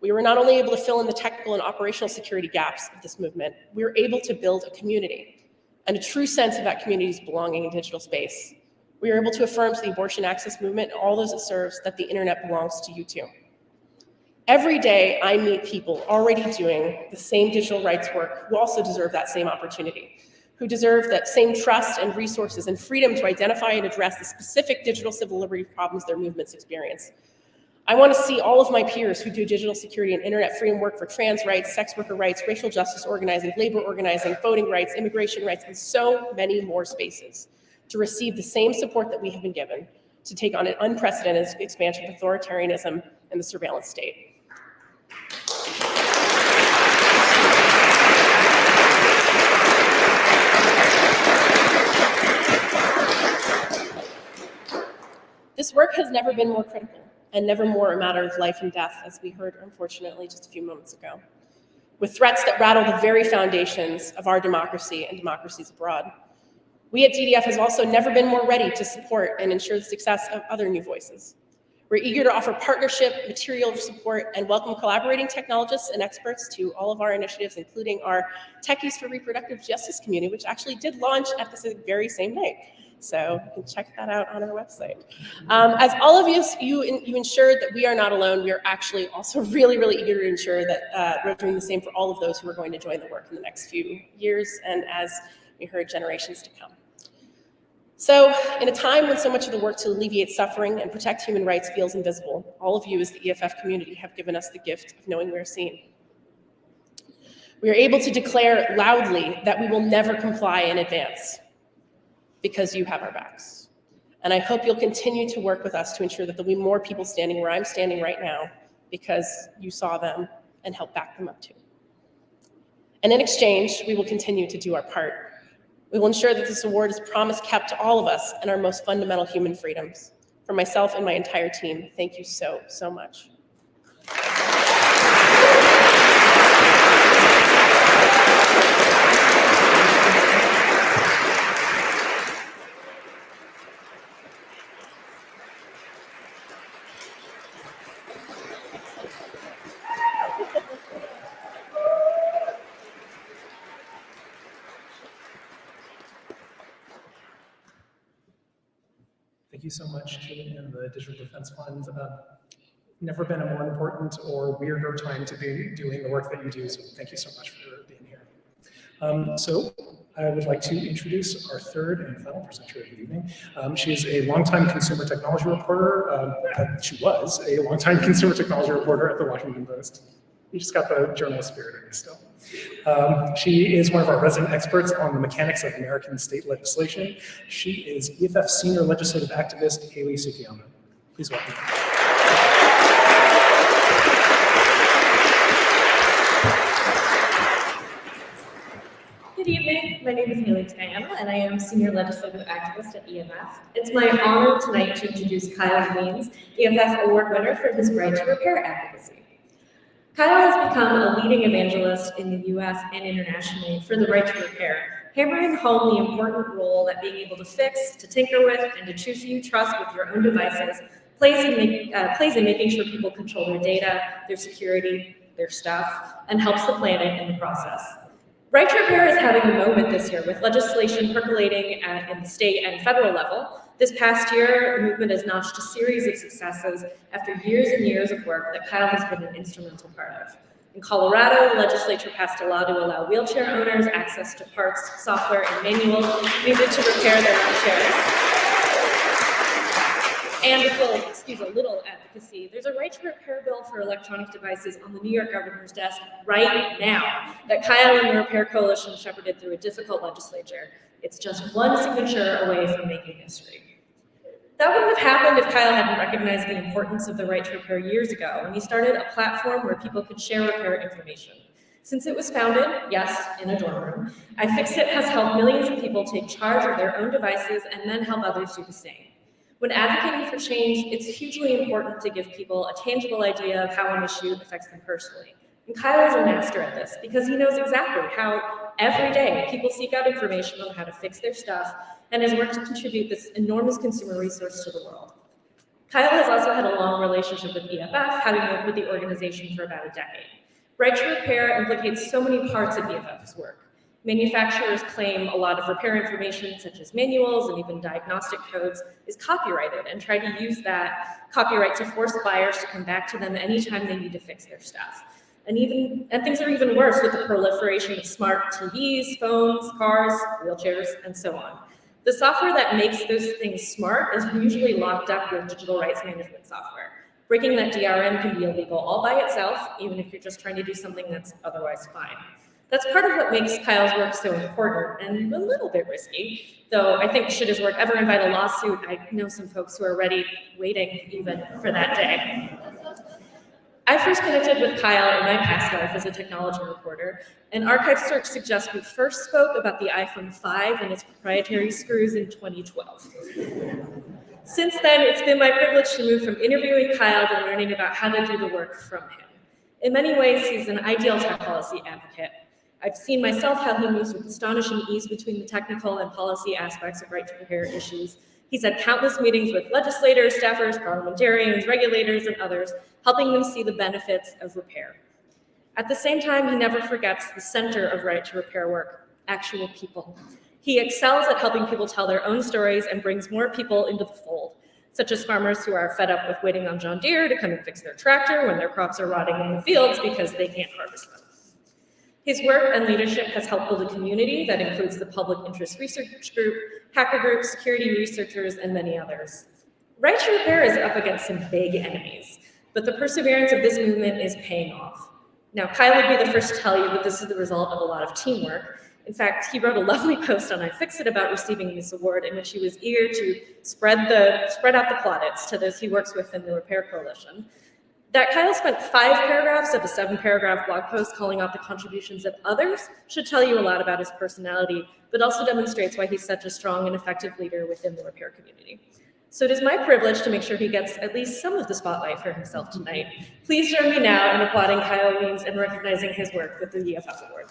we were not only able to fill in the technical and operational security gaps of this movement, we were able to build a community and a true sense of that community's belonging in digital space. We were able to affirm to the abortion access movement and all those it serves that the internet belongs to you too. Every day I meet people already doing the same digital rights work who also deserve that same opportunity, who deserve that same trust and resources and freedom to identify and address the specific digital civil liberty problems their movements experience. I want to see all of my peers who do digital security and internet freedom work for trans rights, sex worker rights, racial justice organizing, labor organizing, voting rights, immigration rights, and so many more spaces to receive the same support that we have been given to take on an unprecedented expansion of authoritarianism and the surveillance state. This work has never been more critical and never more a matter of life and death, as we heard, unfortunately, just a few moments ago, with threats that rattle the very foundations of our democracy and democracies abroad. We at DDF has also never been more ready to support and ensure the success of other new voices. We're eager to offer partnership, material support, and welcome collaborating technologists and experts to all of our initiatives, including our Techies for Reproductive Justice community, which actually did launch at this very same night. So you can check that out on our website. Um, as all of you, you, you ensured that we are not alone, we are actually also [LAUGHS] really, really eager to ensure that uh, we're doing the same for all of those who are going to join the work in the next few years and as we heard generations to come. So in a time when so much of the work to alleviate suffering and protect human rights feels invisible, all of you as the EFF community have given us the gift of knowing we are seen. We are able to declare loudly that we will never comply in advance because you have our backs. And I hope you'll continue to work with us to ensure that there'll be more people standing where I'm standing right now because you saw them and helped back them up too. And in exchange, we will continue to do our part we will ensure that this award is promise kept to all of us and our most fundamental human freedoms. For myself and my entire team, thank you so, so much. you so much, and the Digital Defense Fund. Uh, never been a more important or weirder time to be doing the work that you do, so thank you so much for being here. Um, so I would like to introduce our third and final presenter of the evening. Um, she is a longtime consumer technology reporter. Um, uh, she was a longtime consumer technology reporter at the Washington Post. You just got the journalist spirit in still. Um, she is one of our resident experts on the mechanics of American state legislation. She is EFF senior legislative activist Hayley Tsukayama. Please welcome. Good evening. My name is Hayley Tsukayama, and I am Senior Legislative Activist at EFF. It's my honor tonight to introduce Kyle Wiens, EFF Award winner for his Right to Repair advocacy. Kyle has become a leading evangelist in the US and internationally for the right to repair, hammering home the important role that being able to fix, to tinker with, and to choose who you trust with your own devices plays in, make, uh, plays in making sure people control their data, their security, their stuff, and helps the planet in the process. Right to Repair is having a moment this year with legislation percolating at, in the state and federal level. This past year, the movement has notched a series of successes after years and years of work that Kyle has been an instrumental part of. In Colorado, the legislature passed a law to allow wheelchair owners access to parts, software, and manuals needed to repair their own chairs. And with little, excuse a little advocacy, there's a right to repair bill for electronic devices on the New York governor's desk right now that Kyle and the Repair Coalition shepherded through a difficult legislature. It's just one signature away from making history. That wouldn't have happened if Kyle hadn't recognized the importance of the right to repair years ago when he started a platform where people could share repair information. Since it was founded, yes, in a dorm room, iFixit has helped millions of people take charge of their own devices and then help others do the same. When advocating for change, it's hugely important to give people a tangible idea of how an issue affects them personally. And Kyle is a master at this because he knows exactly how every day people seek out information on how to fix their stuff and has worked to contribute this enormous consumer resource to the world. Kyle has also had a long relationship with EFF, having worked with the organization for about a decade. Right to Repair implicates so many parts of EFF's work. Manufacturers claim a lot of repair information, such as manuals and even diagnostic codes, is copyrighted and try to use that copyright to force buyers to come back to them anytime they need to fix their stuff. And even and things are even worse with the proliferation of smart TVs, phones, cars, wheelchairs, and so on. The software that makes those things smart is usually locked up with digital rights management software. Breaking that DRM can be illegal all by itself, even if you're just trying to do something that's otherwise fine. That's part of what makes Kyle's work so important and a little bit risky, though I think should his work ever invite a lawsuit, I know some folks who are ready, waiting even for that day. I first connected with Kyle in my past life as a technology reporter, and Archive Search suggests we first spoke about the iPhone 5 and its proprietary screws in 2012. Since then, it's been my privilege to move from interviewing Kyle to learning about how to do the work from him. In many ways, he's an ideal tech policy advocate, I've seen myself how he moves with astonishing ease between the technical and policy aspects of right to repair issues. He's had countless meetings with legislators, staffers, parliamentarians, regulators, and others, helping them see the benefits of repair. At the same time, he never forgets the center of right to repair work, actual people. He excels at helping people tell their own stories and brings more people into the fold, such as farmers who are fed up with waiting on John Deere to come and fix their tractor when their crops are rotting in the fields because they can't harvest them. His work and leadership has helped build a community that includes the Public Interest Research Group, hacker groups, security researchers, and many others. Right to Repair is up against some big enemies, but the perseverance of this movement is paying off. Now, Kyle would be the first to tell you that this is the result of a lot of teamwork. In fact, he wrote a [LAUGHS] lovely post on iFixit about receiving this award in which he was eager to spread, the, spread out the plaudits to those he works with in the Repair Coalition. That Kyle spent five paragraphs of a seven paragraph blog post calling out the contributions of others should tell you a lot about his personality, but also demonstrates why he's such a strong and effective leader within the repair community. So it is my privilege to make sure he gets at least some of the spotlight for himself tonight. Please join me now in applauding Kyle Wiens and recognizing his work with the EFF Award.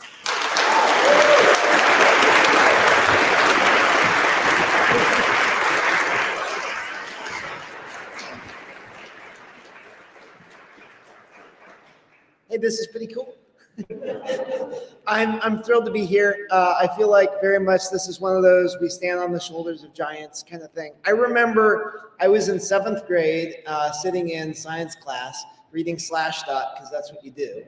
Hey, this is pretty cool. [LAUGHS] I'm, I'm thrilled to be here. Uh, I feel like very much this is one of those we stand on the shoulders of giants kind of thing. I remember I was in seventh grade uh, sitting in science class reading Slashdot because that's what you do,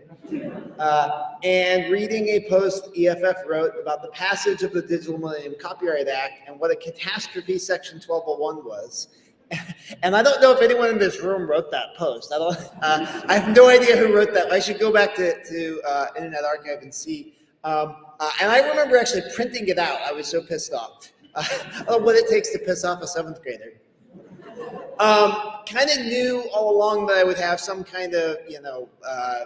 uh, and reading a post EFF wrote about the passage of the Digital Millennium Copyright Act and what a catastrophe Section 1201 was. [LAUGHS] And I don't know if anyone in this room wrote that post. I don't. [LAUGHS] Uh, I have no idea who wrote that. I should go back to, to uh, Internet Archive and see. Um, uh, and I remember actually printing it out. I was so pissed off. [LAUGHS] Uh, what it takes to piss off a seventh grader. Um, kind of knew all along that I would have some kind of, you know, uh,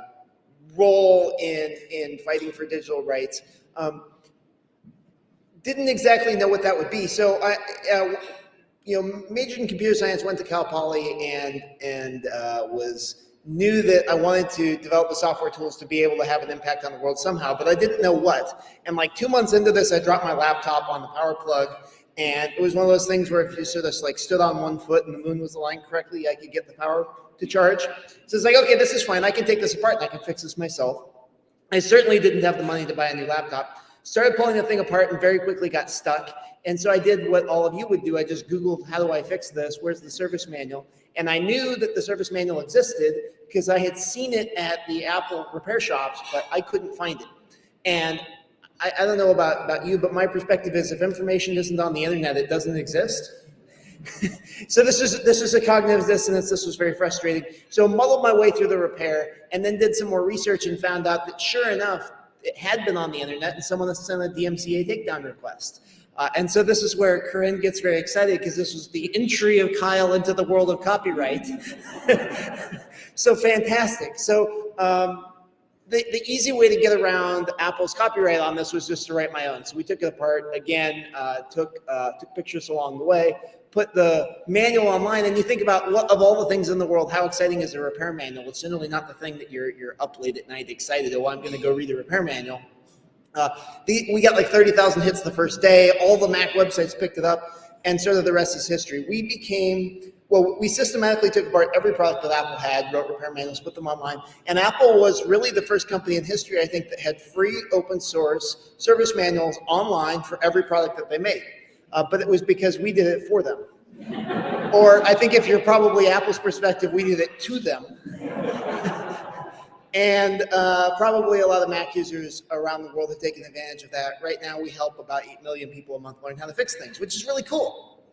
role in in fighting for digital rights. Um, didn't exactly know what that would be. So I, uh, you know, majored in computer science, went to Cal Poly, and and uh, was knew that I wanted to develop the software tools to be able to have an impact on the world somehow, but I didn't know what. And like two months into this, I dropped my laptop on the power plug, and it was one of those things where if you sort of like stood on one foot and the moon was aligned correctly, I could get the power to charge. So it's like, okay, this is fine. I can take this apart and I can fix this myself. I certainly didn't have the money to buy a new laptop. Started pulling the thing apart and very quickly got stuck. And so I did what all of you would do. I just Googled, how do I fix this? Where's the service manual? And I knew that the service manual existed because I had seen it at the Apple repair shops, but I couldn't find it. And I, I don't know about, about you, but my perspective is if information isn't on the internet, it doesn't exist. [LAUGHS] so this is this is a cognitive dissonance. This was very frustrating. So muddled my way through the repair and then did some more research and found out that sure enough, it had been on the internet and someone sent a DMCA takedown request. Uh, and so this is where Corynne gets very excited because this was the entry of Kyle into the world of copyright. [LAUGHS] so fantastic. So um, the, the easy way to get around Apple's copyright on this was just to write my own. So we took it apart again, uh, took uh, took pictures along the way, put the manual online, and you think about what of all the things in the world, how exciting is a repair manual? It's generally not the thing that you're you're up late at night excited. Oh, I'm going to go read the repair manual. Uh, the, we got like 30,000 hits the first day. All the Mac websites picked it up, and sort of the rest is history. We became, well, we systematically took apart every product that Apple had, wrote repair manuals, put them online. And Apple was really the first company in history, I think, that had free open source service manuals online for every product that they made. Uh, but it was because we did it for them. or I think if you're probably Apple's perspective, we did it to them. [LAUGHS] And uh, probably a lot of Mac users around the world have taken advantage of that. Right now, we help about 8 million people a month learn how to fix things, which is really cool.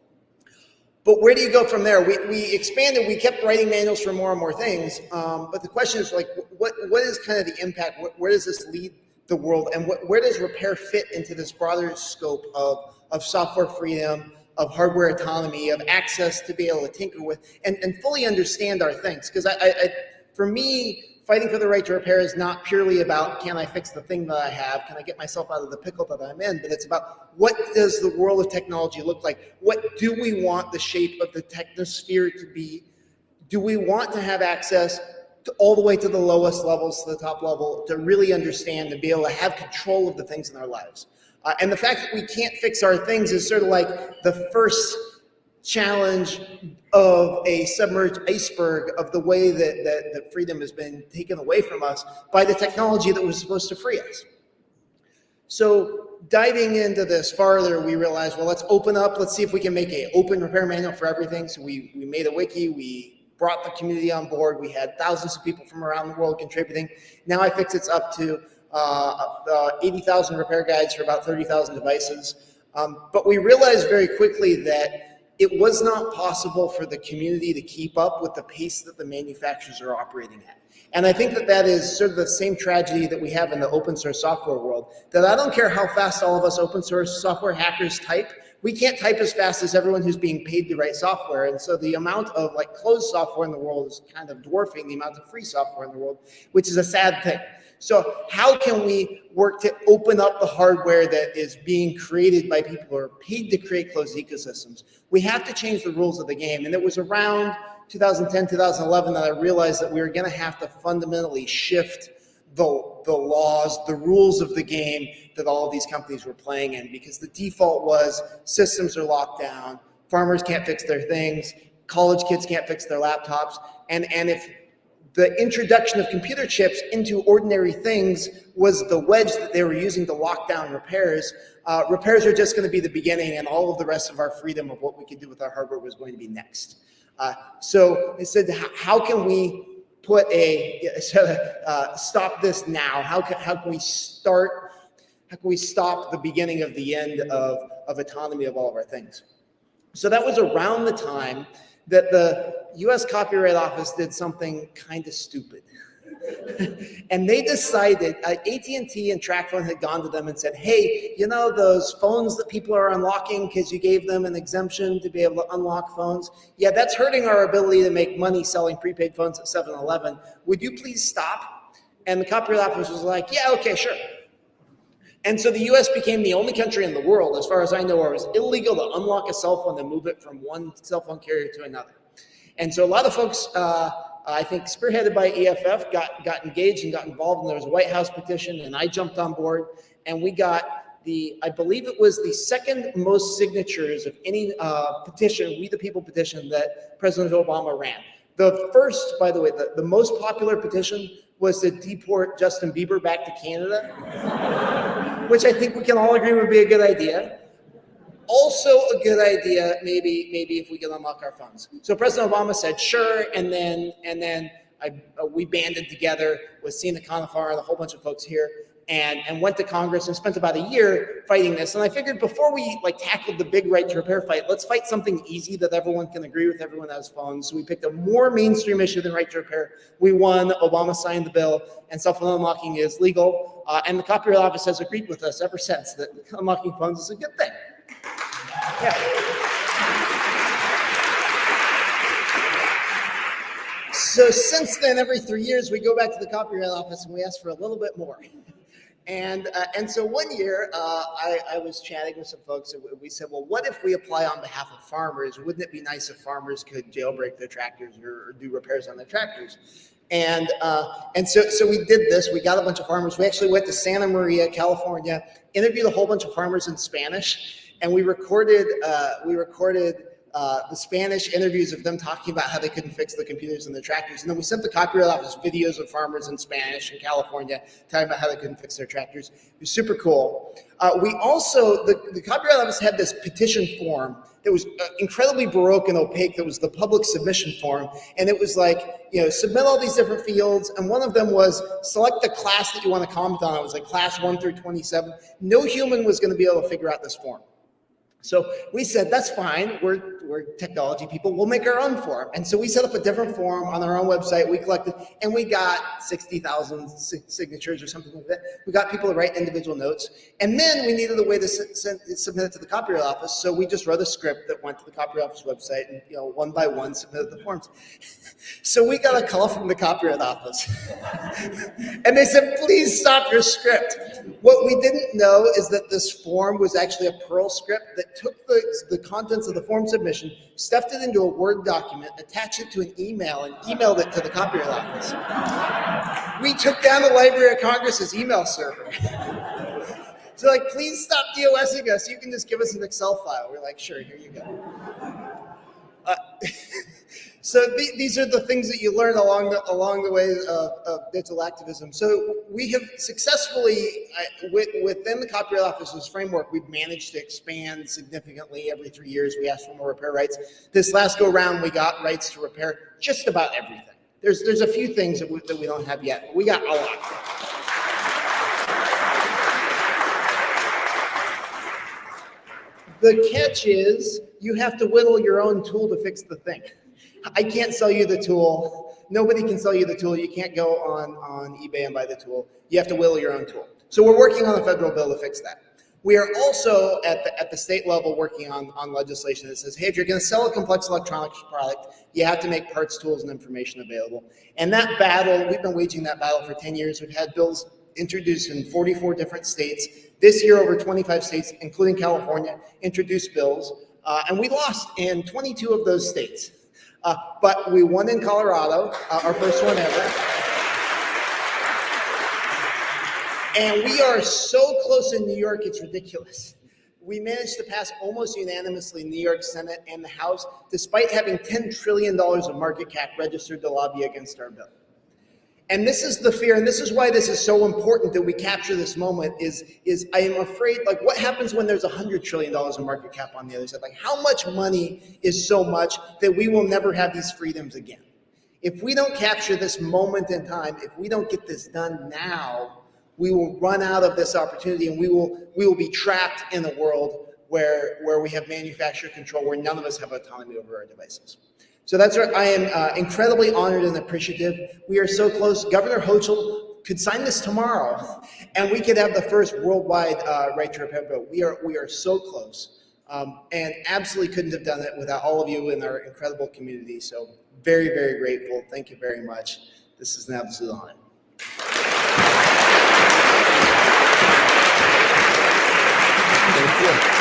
But where do you go from there? We, we expanded, we kept writing manuals for more and more things. Um, but the question is like, what, what is kind of the impact? Where does this lead the world? And what, where does repair fit into this broader scope of, of software freedom, of hardware autonomy, of access to be able to tinker with and, and fully understand our things? Because I, I, I, for me, fighting for the right to repair is not purely about can I fix the thing that I have, can I get myself out of the pickle that I'm in, but it's about what does the world of technology look like? What do we want the shape of the technosphere to be? Do we want to have access to all the way to the lowest levels, to the top level, to really understand and be able to have control of the things in our lives? Uh, and the fact that we can't fix our things is sort of like the first challenge of a submerged iceberg of the way that, that, that freedom has been taken away from us by the technology that was supposed to free us. So diving into this farther, we realized, well, let's open up. Let's see if we can make a open repair manual for everything. So we, we made a wiki. We brought the community on board. We had thousands of people from around the world contributing. Now iFixit's up to uh, uh, 80,000 repair guides for about 30,000 devices. Um, but we realized very quickly that it was not possible for the community to keep up with the pace that the manufacturers are operating at. And I think that that is sort of the same tragedy that we have in the open source software world, that I don't care how fast all of us open source software hackers type, we can't type as fast as everyone who's being paid to write software. And so the amount of like closed software in the world is kind of dwarfing the amount of free software in the world, which is a sad thing. So how can we work to open up the hardware that is being created by people who are paid to create closed ecosystems? We have to change the rules of the game. And it was around 2010, 2011 that I realized that we were going to have to fundamentally shift the, the laws, the rules of the game that all of these companies were playing in because the default was systems are locked down, farmers can't fix their things, college kids can't fix their laptops. And, and if the introduction of computer chips into ordinary things was the wedge that they were using to lock down repairs. Uh, repairs are just going to be the beginning, and all of the rest of our freedom of what we could do with our hardware was going to be next. Uh, so they said, how can we put a [LAUGHS] uh, stop this now? How can how can we start? How can we stop the beginning of the end of of autonomy of all of our things? So that was around the time that the US Copyright Office did something kind of stupid. [LAUGHS] and they decided, uh, AT&T and TracFone had gone to them and said, hey, you know those phones that people are unlocking because you gave them an exemption to be able to unlock phones? Yeah, that's hurting our ability to make money selling prepaid phones at 7-Eleven. Would you please stop? And the Copyright Office was like, yeah, okay, sure. And so the US became the only country in the world, as far as I know, where it was illegal to unlock a cell phone and move it from one cell phone carrier to another. And so a lot of folks, uh, I think spearheaded by EFF, got, got engaged and got involved, and there was a White House petition, and I jumped on board, and we got the, I believe it was the second most signatures of any uh, petition, We the People petition that President Obama ran. The first, by the way, the, the most popular petition was to deport Justin Bieber back to Canada, which I think we can all agree would be a good idea. Also a good idea, maybe, maybe if we can unlock our phones. So President Obama said, sure, and then, and then I, uh, we banded together with Sina Khanifar and a whole bunch of folks here and, and went to Congress and spent about a year fighting this. And I figured before we like tackled the big right to repair fight, let's fight something easy that everyone can agree with, everyone has phones. So we picked a more mainstream issue than right to repair. We won, Obama signed the bill, and cell phone unlocking is legal. Uh, and the Copyright Office has agreed with us ever since that [LAUGHS] unlocking phones is a good thing. Yeah. So since then, every three years, we go back to the Copyright Office and we ask for a little bit more. And, uh, and so one year, uh, I, I, was chatting with some folks and we said, well, what if we apply on behalf of farmers? Wouldn't it be nice if farmers could jailbreak their tractors or, or do repairs on their tractors? And, uh, and so, so we did this. We got a bunch of farmers. We actually went to Santa Maria, California, interviewed a whole bunch of farmers in Spanish, and we recorded, uh, we recorded uh, the Spanish interviews of them talking about how they couldn't fix the computers in the tractors. And then we sent the Copyright Office videos of farmers in Spanish in California talking about how they couldn't fix their tractors. It was super cool. Uh, we also, the, the Copyright Office had this petition form that was uh, incredibly baroque and opaque that was the public submission form. And it was like, you know, submit all these different fields. And one of them was select the class that you want to comment on. It was like class one through 27. No human was going to be able to figure out this form. So we said, that's fine. We're, we're technology people. We'll make our own form. And so we set up a different form on our own website. We collected, and we got 60,000 signatures or something like that. We got people to write individual notes. And then we needed a way to submit it to the Copyright Office. So we just wrote a script that went to the Copyright Office website and, you know, one by one submitted the forms. [LAUGHS] so we got a call from the Copyright Office. [LAUGHS] and they said, please stop your script. What we didn't know is that this form was actually a Perl script that took the, the contents of the form submission, stuffed it into a Word document, attached it to an email, and emailed it to the Copyright Office. We took down the Library of Congress's email server. [LAUGHS] so like, please stop DOSing us. You can just give us an Excel file. We're like, sure, here you go. Uh, [LAUGHS] So th these are the things that you learn along the, along the way of, of digital activism. So we have successfully, uh, with, within the Copyright Office's framework, we've managed to expand significantly every three years. We ask for more repair rights. This last go round, we got rights to repair just about everything. There's, there's a few things that we, that we don't have yet, but we got a lot. The catch is you have to whittle your own tool to fix the thing. I can't sell you the tool. Nobody can sell you the tool. You can't go on, on eBay and buy the tool. You have to will your own tool. So we're working on a federal bill to fix that. We are also at the, at the state level working on, on legislation that says, hey, if you're going to sell a complex electronics product, you have to make parts, tools, and information available. And that battle, we've been waging that battle for 10 years. We've had bills introduced in 44 different states. This year, over 25 states, including California, introduced bills. Uh, and we lost in 22 of those states. Uh, but we won in Colorado, uh, our first one ever. And we are so close in New York, it's ridiculous. We managed to pass almost unanimously New York Senate and the House, despite having $10 trillion of market cap registered to lobby against our bill. And this is the fear, and this is why this is so important that we capture this moment is, is I am afraid, like what happens when there's a $100 trillion in market cap on the other side? Like how much money is so much that we will never have these freedoms again? If we don't capture this moment in time, if we don't get this done now, we will run out of this opportunity and we will, we will be trapped in a world where, where we have manufacturer control, where none of us have autonomy over our devices. So that's right. I am uh, incredibly honored and appreciative. We are so close. Governor Hochul could sign this tomorrow, [LAUGHS] and we could have the first worldwide uh, right to repair bill. We are we are so close, um, and absolutely couldn't have done it without all of you in our incredible community. So very very grateful. Thank you very much. This is an absolute honor. Thank you.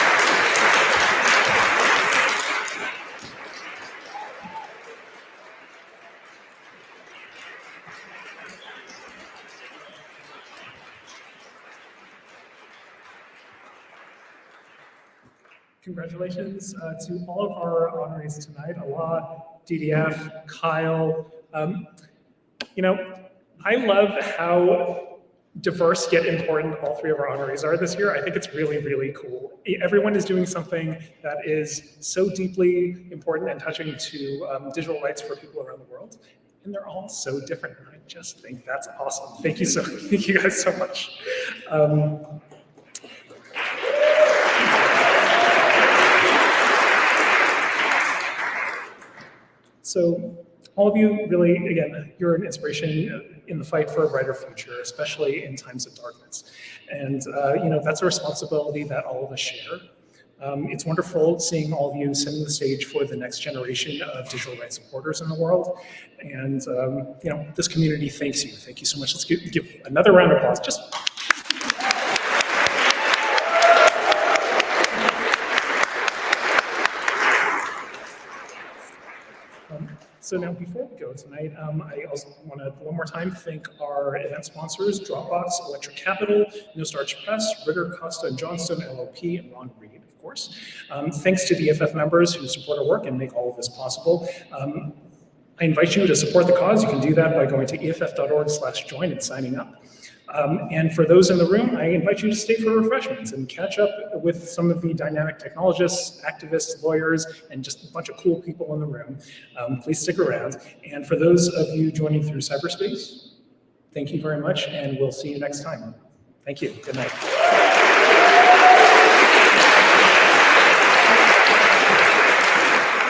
Congratulations uh, to all of our honorees tonight, Alaa, DDF, Kyle. Um, you know, I love how diverse yet important all three of our honorees are this year. I think it's really, really cool. Everyone is doing something that is so deeply important and touching to um, digital rights for people around the world. And they're all so different. And I just think that's awesome. Thank you so, [LAUGHS] thank you guys so much. Um, So all of you really, again, you're an inspiration in the fight for a brighter future, especially in times of darkness. And, uh, you know, that's a responsibility that all of us share. Um, it's wonderful seeing all of you setting the stage for the next generation of digital rights supporters in the world. And, um, you know, this community thanks you. Thank you so much. Let's give, give another round of applause. Just So now before we go tonight, um, I also want to one more time thank our event sponsors, Dropbox, Electric Capital, No Starch Press, Ridder, Costa Johnstone, LLP, and Ron Reed, of course. Um, thanks to the EFF members who support our work and make all of this possible. Um, I invite you to support the cause. You can do that by going to EFF.org slash join and signing up. Um, and for those in the room, I invite you to stay for refreshments and catch up with some of the dynamic technologists, activists, lawyers, and just a bunch of cool people in the room. Um, please stick around. And for those of you joining through cyberspace, thank you very much, and we'll see you next time. Thank you. Good night.